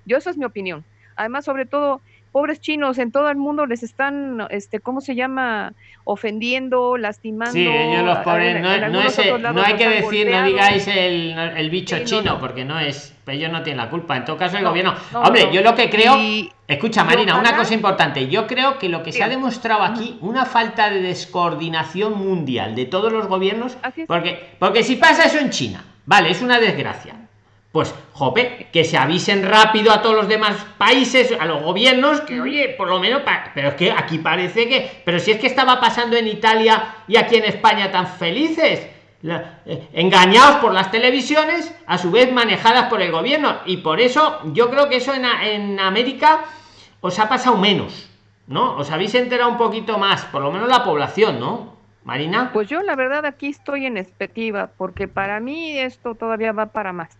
Yo eso es mi opinión. Además, sobre todo, pobres chinos en todo el mundo les están, este, ¿cómo se llama? Ofendiendo, lastimando. Sí, ellos los ponen. en- No, no es no hay que decir, no digáis el, el bicho Sí, chino, no. porque no es. Ellos no tienen la culpa. En todo caso, el No, gobierno. no, Hombre, yo lo que creo. Y- Escucha, Marina, una cosa importante. Yo creo que lo que se ha demostrado aquí, una falta de descoordinación mundial de todos los gobiernos. Porque, porque si pasa eso en China, vale, es una desgracia. Pues, jope, que se avisen rápido a todos los demás países, a los gobiernos, que oye, por lo menos, pero es que aquí parece que, pero si es que estaba pasando en Italia y aquí en España tan felices, eh, engañados por las televisiones, a su vez manejadas por el gobierno, y por eso yo creo que eso en, en América os ha pasado menos, ¿no? Os habéis enterado un poquito más, por lo menos la población, ¿no? Marina. Pues yo la verdad aquí estoy en expectativa, porque para mí esto todavía va para más.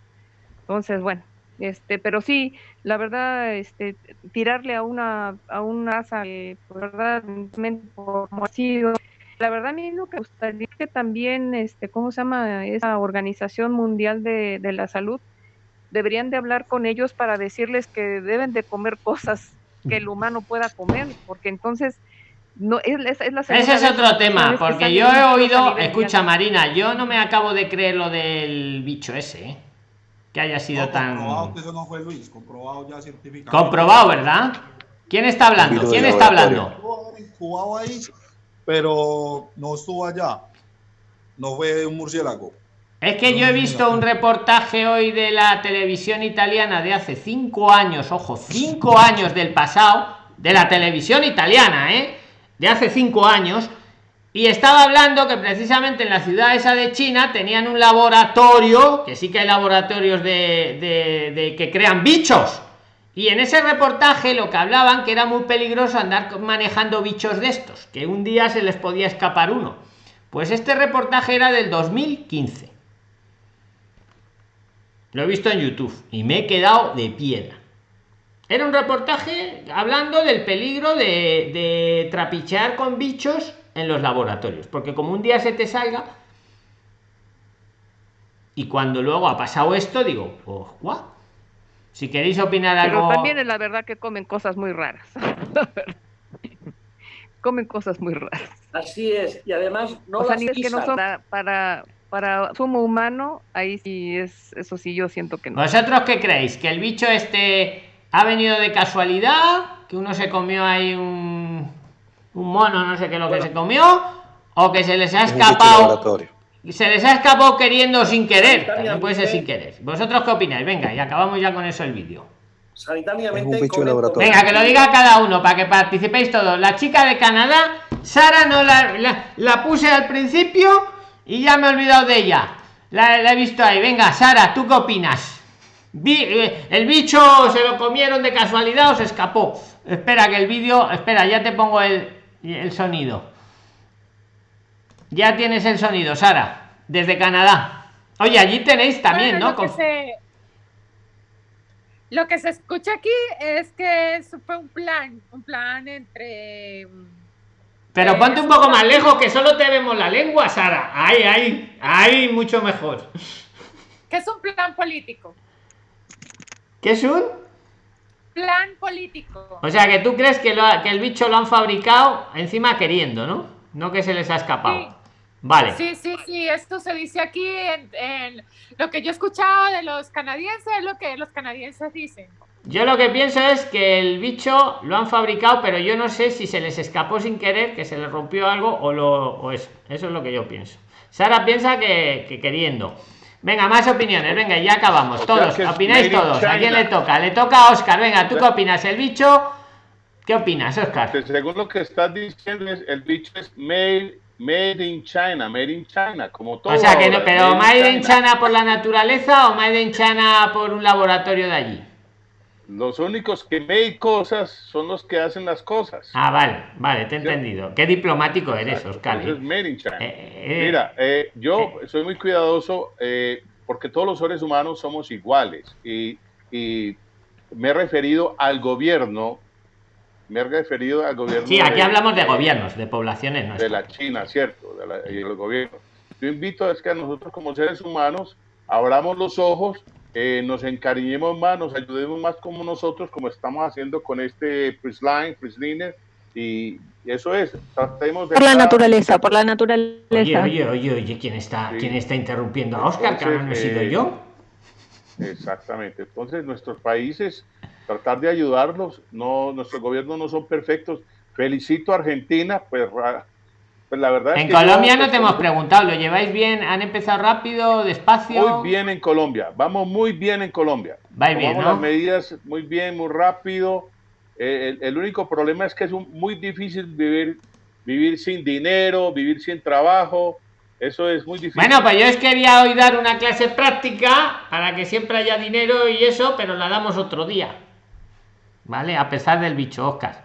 Entonces, bueno, este, pero sí, la verdad, este, tirarle a una, a una raza que, verdad, como ha sido, la verdad a mí lo que me gustaría que también, este, ¿cómo se llama? Esa Organización Mundial de, de la Salud, deberían de hablar con ellos para decirles que deben de comer cosas que el humano pueda comer, porque entonces no es, es, la Ese es otro tema, porque un yo he oído, escucha. Marina, yo no me acabo de creer lo del bicho ese, ¿eh? Que haya sido No, tan comprobado que eso no fue Luis, comprobado ya científicamente. comprobado, ¿verdad? ¿Quién está hablando? ¿Quién está hablando? Estuvo ahí, pero no estuvo allá. No fue un murciélago. Es que yo he visto un reportaje hoy de la televisión italiana de hace cinco años, ojo, cinco años del pasado, de la televisión italiana, ¿eh? De hace cinco años, y estaba hablando que precisamente en la ciudad esa de China tenían un laboratorio, que sí que hay laboratorios de, que crean bichos. Y en ese reportaje lo que hablaban que era muy peligroso andar manejando bichos de estos, que un día se les podía escapar uno. Pues este reportaje era del 2015. Lo he visto en YouTube y me he quedado de piedra. Era un reportaje hablando del peligro de, de trapichear con bichos en los laboratorios. Porque como un día se te salga y cuando luego ha pasado esto, digo, pues, ¿what? Si queréis opinar Pero algo... también es la verdad que comen cosas muy raras. Comen cosas muy raras. Así es, y además no o sea, las que no son para, para, para sumo humano, ahí sí es, eso sí yo siento que no. ¿Vosotros qué creéis? ¿Que el bicho este ha venido de casualidad? ¿Que uno se comió ahí un, un mono, no sé qué lo que se comió, o que se les ha escapado, se les ha escapado queriendo sin querer, también puede ser sin querer. ¿Vosotros qué opináis? Venga, y acabamos ya con eso el vídeo. Sanitariamente. Es un bicho correcto. laboratorio. Venga, que lo diga cada uno para que participéis todos. La chica de Canadá, Sara no la, la, la puse al principio y ya me he olvidado de ella. La, la he visto ahí. Venga, Sara, ¿tú qué opinas? Vi- eh, el bicho se lo comieron de casualidad o se escapó. Espera que el vídeo, espera, ya te pongo el, el sonido. Ya tienes el sonido, Sara, desde Canadá. Oye, allí tenéis también, Bueno, ¿no? Lo que, se, lo que se escucha aquí es que fue un plan, un plan entre... Pero Eh, ponte un poco más lejos, que solo te vemos la lengua, Sara. Ahí, ahí, ahí, mucho mejor. que es un plan político. ¿Qué es un? Plan político. O sea, que tú crees que, lo ha- que el bicho lo han fabricado encima queriendo, ¿no? No que se les ha escapado. Sí. Vale. Sí, sí, sí, esto se dice aquí en, en lo que yo he escuchado de los canadienses, es lo que los canadienses dicen. Yo lo que pienso es que el bicho lo han fabricado, pero yo no sé si se les escapó sin querer, que se les rompió algo o lo o eso. Eso es lo que yo pienso. Sara piensa que, que queriendo. Venga, más opiniones. Venga, ya acabamos. Todos, opináis todos. ¿A quién China. le toca? Le toca a Oscar. Venga, ¿tú qué opinas? ¿El bicho? ¿Qué opinas, Oscar? Según lo que estás diciendo, el bicho es made, made in China, made in China, como todo. O sea que no, pero Made in China por la naturaleza o Made in China por un laboratorio de allí. Los únicos que made cosas son los que hacen las cosas. Ah, vale, vale, te he entendido. Qué diplomático eres, Oscar. Eso es ¿eh? in China. eh, Mira, eh, yo soy muy cuidadoso eh, porque todos los seres humanos somos iguales y, y me he referido al gobierno, me he referido al gobierno. Sí, aquí de- hablamos de gobiernos, de poblaciones de nuestras. la China, ¿cierto? De la- y el gobierno. Yo invito a es que a nosotros como seres humanos abramos los ojos, eh, nos encariñemos más, nos ayudemos más como nosotros, como estamos haciendo con este Prisline, Prisliner, y eso es, tratemos de... Por la naturaleza, por la naturaleza. oye, oye, oye, ¿quién está, Sí. quién está interrumpiendo a Oscar? Que no he sido eh, yo. Exactamente. Entonces, nuestros países, tratar de ayudarlos, no, nuestros gobiernos no son perfectos. Felicito a Argentina, pues, pues la verdad es En que Colombia yo, no te hemos preguntado, ¿lo lleváis bien? ¿Han empezado rápido, despacio? Muy bien en Colombia, vamos muy bien en Colombia. Vais bien, ¿no? las medidas muy bien, muy rápido. Eh, el, el único problema es que es un- muy difícil vivir, vivir sin dinero, vivir sin trabajo. Eso es muy difícil. Bueno, pues yo os quería hoy dar una clase práctica para que siempre haya dinero y eso, pero la damos otro día. ¿Vale? A pesar del bicho, Oscar.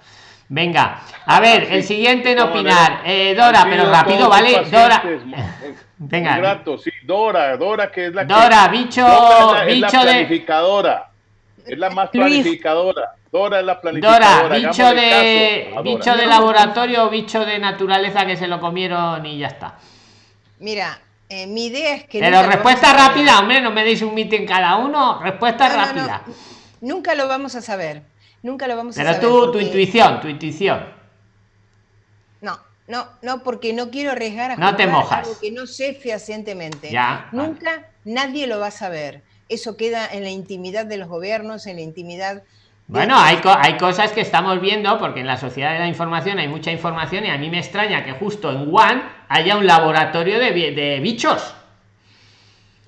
Venga, a ver, el siguiente en opinar. Eh, Dora, pero rápido, ¿vale? Dora. Venga. grato, sí, Dora, Dora que es la que- Dora, bicho- Dora es la, es la bicho de- planificadora. Es la más Luis. planificadora. Dora es la planificadora. Dora, bicho hagámosle de bicho de laboratorio o bicho de naturaleza que se lo comieron y ya está. Mira, eh, mi idea es que... Pero respuesta rápida, hombre, no me deis un mitin cada uno. Respuesta No, no, no. rápida. Nunca lo vamos a saber. Nunca lo vamos a Pero saber. tú, tu intuición, tu intuición. No, no, no, porque no quiero arriesgar a No te mojas. algo que no sé fehacientemente. Ya, Nunca nadie lo va a saber. Eso queda en la intimidad de los gobiernos, en la intimidad. Bueno, hay, co- hay cosas que estamos viendo porque en la sociedad de la información hay mucha información y a mí me extraña que justo en One haya un laboratorio de, de bichos.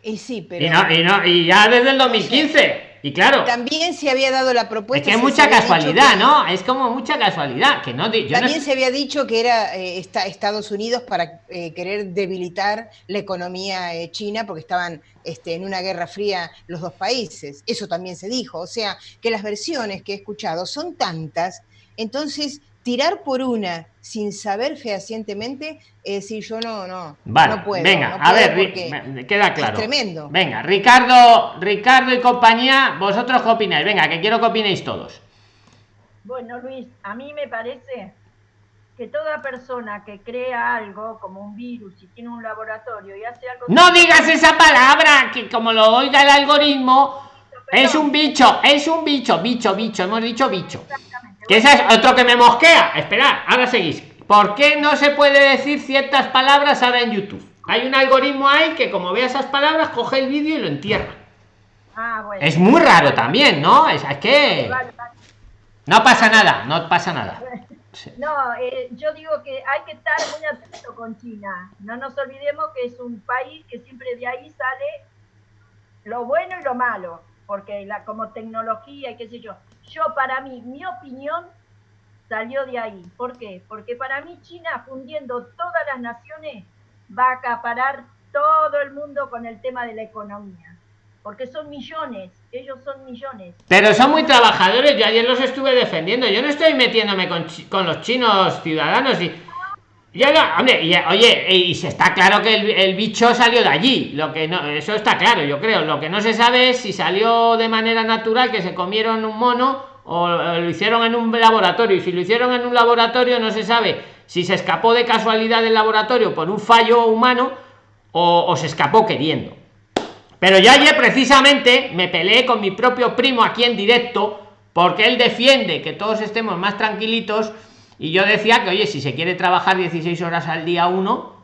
Y sí, pero Y, no, y, no, y ya desde el 2015. Y claro, también se había dado la es propuesta. que es mucha casualidad, que- ¿no? Es como mucha casualidad. Que no, no También se había dicho que era eh, esta- Estados Unidos para eh, querer debilitar la economía eh, china porque estaban este, en una guerra fría los dos países. Eso también se dijo. O sea, que las versiones que he escuchado son tantas. Entonces, tirar por una sin saber fehacientemente, es decir, yo no, no, Vale, no puedo. venga, no a puedo ver, me- me queda claro. Es tremendo. Venga, Ricardo, Ricardo y compañía, vosotros qué opináis? Venga, que quiero que opinéis todos. Bueno, Luis, a mí me parece que toda persona que crea algo como un virus y tiene un laboratorio y hace algo... No digas esa palabra, que como lo oiga el algoritmo, es un bicho, es un bicho, bicho, bicho, hemos dicho bicho. Que ese es otro que me mosquea. Esperad, ahora seguís. ¿Por qué no se puede decir ciertas palabras ahora en YouTube? Hay un algoritmo ahí que como ve esas palabras, coge el vídeo y lo entierra. Ah, bueno. Es muy raro también, ¿no? Es, es que Vale, vale. no pasa nada, no pasa nada. No, eh, yo digo que hay que estar muy atento con China. No nos olvidemos que es un país que siempre de ahí sale lo bueno y lo malo, porque la, como tecnología y qué sé yo. Yo, para mí, mi opinión salió de ahí. ¿Por qué? Porque para mí China, fundiendo todas las naciones, va a acaparar todo el mundo con el tema de la economía. Porque son millones, ellos son millones. Pero son muy trabajadores, yo ayer los estuve defendiendo. Yo no estoy metiéndome con, con los chinos ciudadanos y. Ya no, hombre, oye, y se está claro que el, el, bicho salió de allí. Lo que no, eso está claro, yo creo. Lo que no se sabe es si salió de manera natural, que se comieron un mono, o lo hicieron en un laboratorio. Y si lo hicieron en un laboratorio, no se sabe si se escapó de casualidad del laboratorio por un fallo humano o, o se escapó queriendo. Pero yo ayer precisamente me peleé con mi propio primo aquí en directo porque él defiende que todos estemos más tranquilitos y yo decía que, oye, si se quiere trabajar 16 horas al día uno,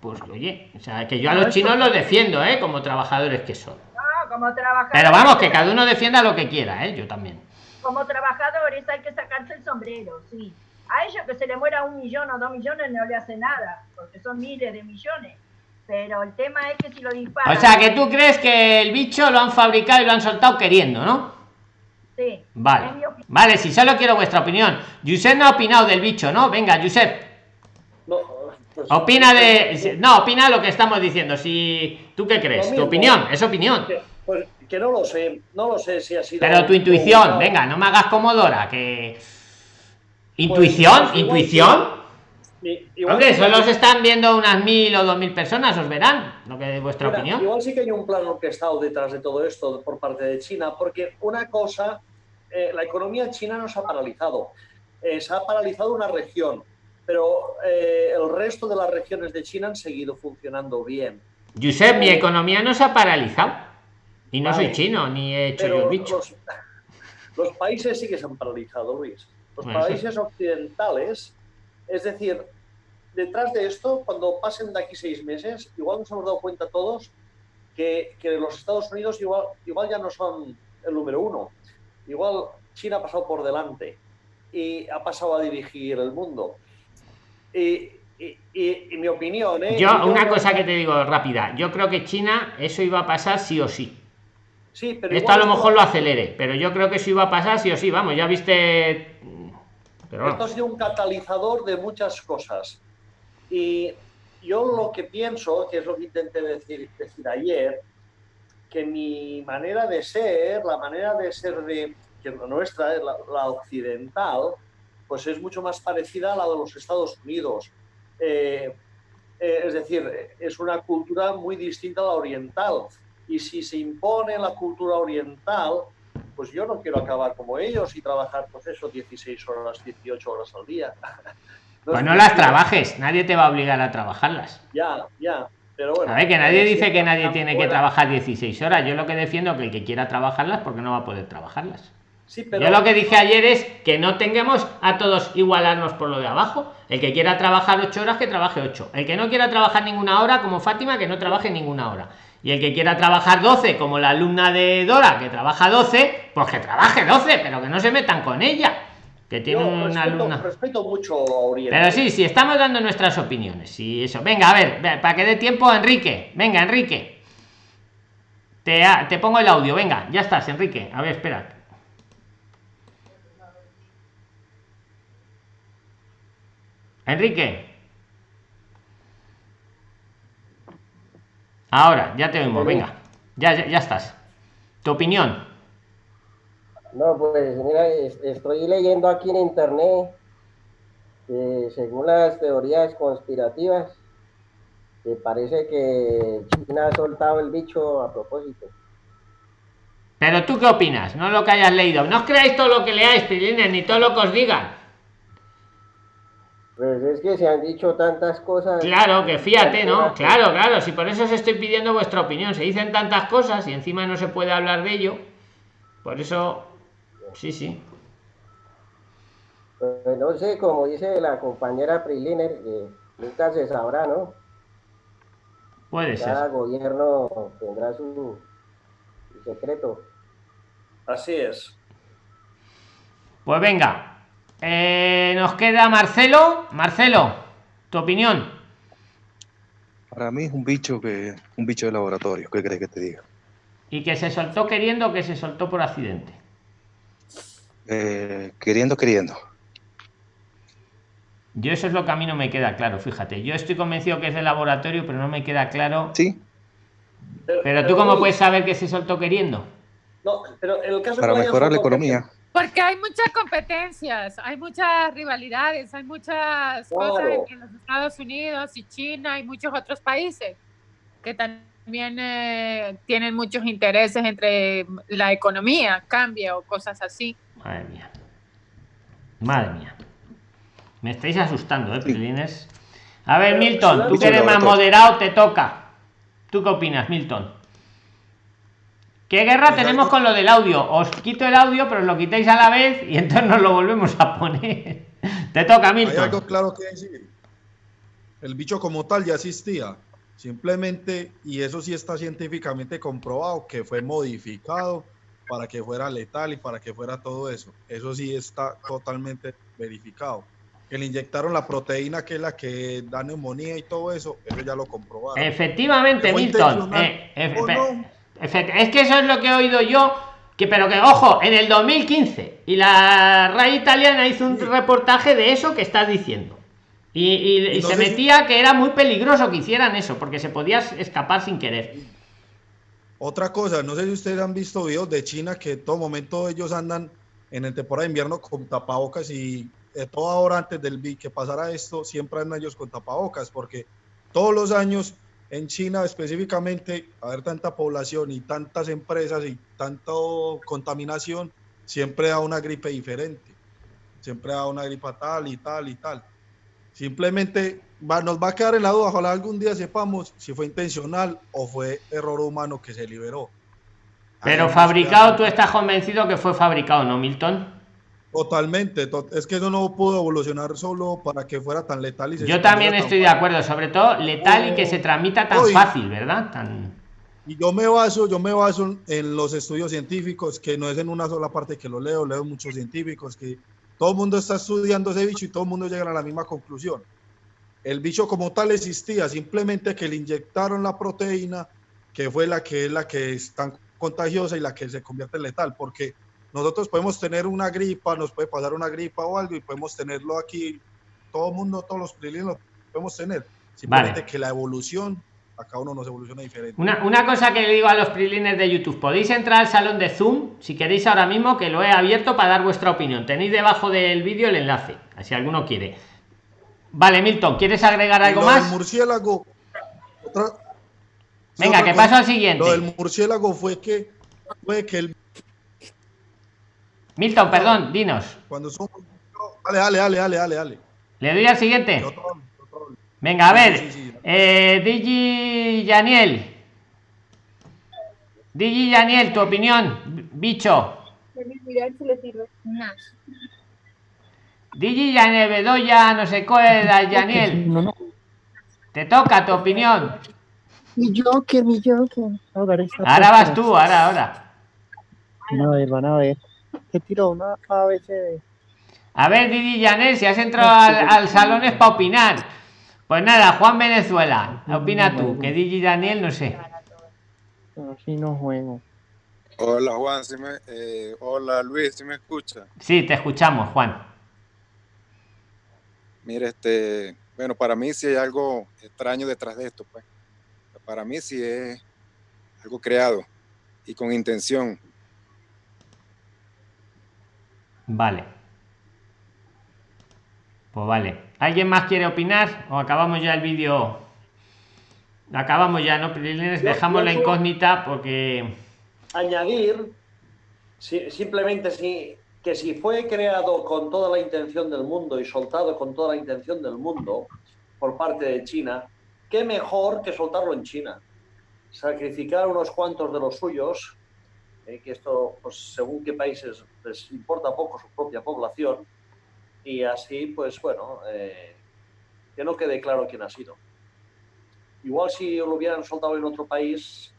pues oye, o sea, que yo a los chinos los defiendo, ¿eh? Como trabajadores que son. No, como trabajadores. Pero vamos, que cada uno defienda lo que quiera, ¿eh? Yo también. Como trabajadores hay que sacarse el sombrero, sí. A ellos que se le muera un millón o dos millones no le hace nada, porque son miles de millones. Pero el tema es que si lo disparan... O sea, que tú crees que el bicho lo han fabricado y lo han soltado queriendo, ¿no? Sí. Vale. Vale, si solo quiero vuestra opinión. Josep no ha opinado del bicho, ¿no? Venga, Josep. No, pues, opina de. No, opina lo que estamos diciendo. Si. ¿Tú qué crees? Tu opinión, es opinión. pues, que no lo sé, no lo sé si ha sido. Pero tu intuición, venga, no me hagas como Dora, que. Intuición, pues, intuición. I- igual Hombre, solo se están viendo unas mil o dos mil personas, os verán. Lo que es vuestra Mira, opinión. Igual sí que hay un plan orquestado detrás de todo esto por parte de China, porque una cosa, eh, la economía china no se ha paralizado, Eh, se ha paralizado una región, pero eh, el resto de las regiones de China han seguido funcionando bien. Josep, mi economía no se ha paralizado. Y no Vale. soy chino, ni he hecho yo bicho. los, los países sí que se han paralizado, Luis. Los Bueno, países occidentales, es decir, detrás de esto, cuando pasen de aquí seis meses, igual nos hemos dado cuenta todos que, que los Estados Unidos igual, igual ya no son el número uno. Igual China ha pasado por delante y ha pasado a dirigir el mundo. Y, y- y- y mi opinión, ¿eh? Yo, Yo una cosa que- te digo rápida. Yo creo que China, eso iba a pasar sí o sí. Sí, pero Esto a lo mejor lo acelere, pero yo creo que eso iba a pasar sí o sí. Vamos, ya viste. Pero Esto ha sido un catalizador de muchas cosas. Y yo lo que pienso, que es lo que intenté decir, decir ayer, que mi manera de ser, la manera de ser de que nuestra, la, la occidental, pues es mucho más parecida a la de los Estados Unidos. Eh, eh, es decir, es una cultura muy distinta a la oriental. Y si se impone la cultura oriental, pues yo no quiero acabar como ellos y trabajar, pues eso, 16 horas, 18 horas al día. No pues es no las trabajes, nadie te va a obligar a trabajarlas. Ya, ya. Pero bueno. A ver, que nadie eh, dice que nadie tiene que trabajar 16 horas. Yo lo que defiendo es que el que quiera trabajarlas, porque no va a poder trabajarlas. Sí, pero Yo lo que dije ayer es que no tengamos a todos igualarnos por lo de abajo. El que quiera trabajar 8 horas, que trabaje 8. El que no quiera trabajar ninguna hora, como Fátima, que no trabaje ninguna hora. Y el que quiera trabajar 12, como la alumna de Dora, que trabaja 12, pues que trabaje 12, pero que no se metan con ella. Que tiene yo una respeto, respeto mucho a Oriente. Pero sí, sí, estamos dando nuestras opiniones. Y eso. Venga, a ver, ve- para que dé tiempo, Enrique. Venga, Enrique. Te, te pongo el audio, venga, ya estás, Enrique. A ver, espera. Enrique. Ahora, ya te oímos, venga. Ya, ya, ya estás. Tu opinión. No, pues mira, es- estoy leyendo aquí en internet que según las teorías conspirativas, que parece que China ha soltado el bicho a propósito. Pero tú qué opinas, no lo que hayas leído. No os creáis todo lo que leáis, Pilines, ni todo lo que os digan. Pues es que se han dicho tantas cosas. Claro, que fíjate, ¿no? Claro, claro, si por eso os estoy pidiendo vuestra opinión. Se dicen tantas cosas y encima no se puede hablar de ello. Por eso, sí, sí. Pues no sé, como dice la compañera Priliner, que nunca se sabrá, ¿no? Puede ser. Cada gobierno tendrá su, su secreto. Así es. Pues venga, Eh, nos queda Marcelo. Marcelo, tu opinión. Para mí es un bicho que un bicho de laboratorio. ¿Qué crees que te diga? ¿Y que se soltó queriendo o que se soltó por accidente? Eh, queriendo, queriendo. Yo eso es lo que a mí no me queda claro, fíjate. Yo estoy convencido que es de laboratorio, pero no me queda claro. Sí. Pero, tú cómo puedes saber que se soltó queriendo? No, pero en el caso Para mejorar la economía. Porque hay muchas competencias, hay muchas rivalidades, hay muchas cosas entre los Estados Unidos y China y muchos otros países que también eh, tienen muchos intereses entre la economía, cambia o cosas así. Madre mía. Madre mía. Me estáis asustando, ¿eh, Prilines? A ver, Milton, tú que eres más moderado, te toca. ¿Tú qué opinas, Milton? ¿Qué guerra tenemos con lo del audio? Os quito el audio, pero os lo quitáis a la vez y entonces nos lo volvemos a poner. Te toca, Hay Milton. algo claro que decir. El bicho como tal ya existía. Simplemente, y eso sí está científicamente comprobado, que fue modificado para que fuera letal y para que fuera todo eso. Eso sí está totalmente verificado. Que le inyectaron la proteína que es la que da neumonía y todo eso, eso ya lo comprobaron. Efectivamente, ¿Que fue Milton. Eh, efe- o no? efe- es que eso es lo que he oído yo. Que, pero que, ojo, en el 2015. Y la RAI italiana hizo un reportaje de eso que estás diciendo. Y, y- no se metía que era muy peligroso que hicieran eso, porque se podía escapar sin querer. Otra cosa, no sé si ustedes han visto videos de China que en todo momento ellos andan en el temporada de invierno con tapabocas y eh, toda hora antes del que pasara esto, siempre andan ellos con tapabocas porque todos los años en China específicamente, haber tanta población y tantas empresas y tanta contaminación, siempre da una gripe diferente, siempre da una gripa tal y tal y tal. Simplemente va- nos va a quedar en la duda, ojalá algún día sepamos si fue intencional o fue error humano que se liberó. Pero fabricado, tú estás convencido que fue fabricado, ¿no, Milton? Totalmente, to- es que eso no pudo evolucionar solo para que fuera tan letal y se Yo también estoy de acuerdo, sobre todo letal y que se transmita tan fácil, ¿verdad? Tan... Y yo me baso, yo me baso en los estudios científicos, que no es en una sola parte que lo leo, leo muchos científicos, que todo el mundo está estudiando ese bicho y todo el mundo llega a la misma conclusión. El bicho como tal existía, simplemente que le inyectaron la proteína, que fue la que es la que es tan contagiosa y la que se convierte en letal, porque nosotros podemos tener una gripa, nos puede pasar una gripa o algo y podemos tenerlo aquí, todo el mundo, todos los prilines lo podemos tener, simplemente que la evolución, a cada uno nos evoluciona diferente. Una, una cosa que le digo a los prilines de YouTube, podéis entrar al salón de Zoom si queréis ahora mismo, que lo he abierto para dar vuestra opinión. Tenéis debajo del vídeo el enlace, si alguno quiere. Vale, Milton, ¿quieres agregar algo lo del más? murciélago. otra- Venga, otra que paso al siguiente. Lo del murciélago fue que, fue que el, Milton, perdón, dinos. cuando son. Dale, dale, dale, dale, dale. ¿Le doy al siguiente? Otro- Venga, a ver. Sí, sí, sí. Eh, Digi Yaniel. Digi Yaniel, tu opinión, bicho. Mirar si le sirve. Digi Yaniel, Bedoya, no sé cuál, Yaniel. Te toca tu opinión. Mi Joker, mi Joker. Ahora, vas tú, ahora, ahora. Ver, van a ver. Te tiro una ABC. A ver, Didi Yanel, si has entrado al, al salón es para opinar. Pues nada, Juan Venezuela, opina tú, que Digi Daniel, no sé. Así no juego. Hola Juan, ¿sí me- eh, hola Luis, ¿sí me escucha? Sí, te escuchamos, Juan. Mire, este, bueno, para mí sí hay algo extraño detrás de esto, pues. Para mí sí es algo creado y con intención. Vale. Pues vale. ¿Alguien más quiere opinar? ¿O acabamos ya el vídeo? Acabamos ya, ¿no? Yo- Dejamos la incógnita porque... añadir si- simplemente si, que si fue creado con toda la intención del mundo y soltado con toda la intención del mundo por parte de China, qué mejor que soltarlo en China. Sacrificar unos cuantos de los suyos, eh, que esto, pues según qué países les importa poco su propia población, y así, pues bueno, eh, que no quede claro quién ha sido. Igual si lo hubieran soltado en otro país,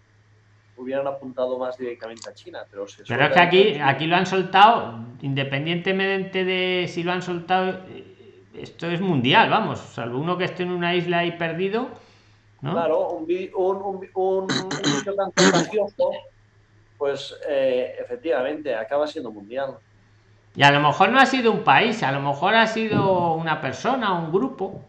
hubieran apuntado más directamente a China. Pero, se pero es que aquí, aquí lo han soltado, independientemente de si lo han soltado, eh, esto es mundial, vamos, salvo uno que esté en una isla ahí perdido. ¿no? Claro, un, un, un, un, pues eh, efectivamente acaba siendo mundial. Y a lo mejor no ha sido un país, a lo mejor ha sido una persona, un grupo.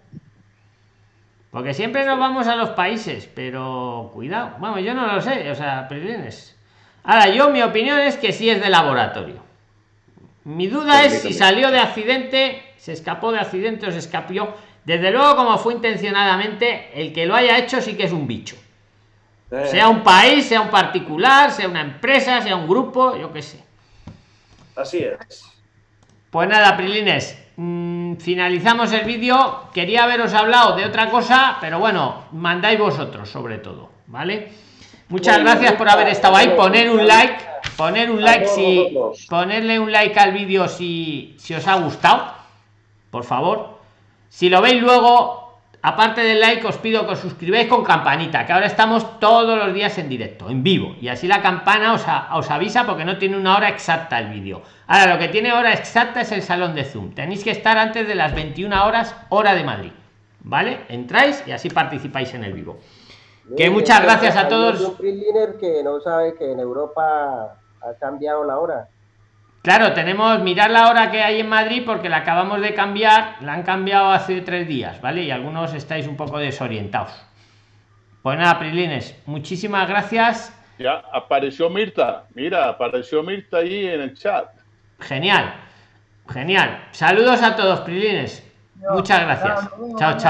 Porque siempre nos vamos a los países, pero cuidado. Vamos, yo no lo sé, o sea, prilines. Ahora, yo mi opinión es que sí es de laboratorio. Mi duda es si salió de accidente, se escapó de accidente o se escapó. Desde luego, como fue intencionadamente, el que lo haya hecho sí que es un bicho. Sea un país, sea un particular, sea una empresa, sea un grupo, yo qué sé. Así es. Pues nada, Prilines, mmm, finalizamos el vídeo. Quería haberos hablado de otra cosa, pero bueno, mandáis vosotros sobre todo, ¿vale? Muchas bueno, gracias por haber estado ahí. Poner un like, poner un like si ponerle un like al vídeo si, si os ha gustado, por favor. Si lo veis luego, aparte del like, os pido que os suscribáis con campanita, que ahora estamos todos los días en directo, en vivo, y así la campana os, a, os avisa porque no tiene una hora exacta el vídeo. Ahora, lo que tiene hora exacta es el salón de Zoom. Tenéis que estar antes de las 21 horas, hora de Madrid. ¿Vale? Entráis y así participáis en el vivo. Que muchas gracias a todos. Un que no sabe que en Europa ha cambiado la hora. Claro, tenemos mirar la hora que hay en Madrid porque la acabamos de cambiar, la han cambiado hace tres días, ¿vale? Y algunos estáis un poco desorientados. Pues nada, Prilines, muchísimas gracias. Ya apareció Mirta, mira, apareció Mirta ahí en el chat. Genial, genial. Saludos a todos, Prilines. Muchas gracias. Chao, chao.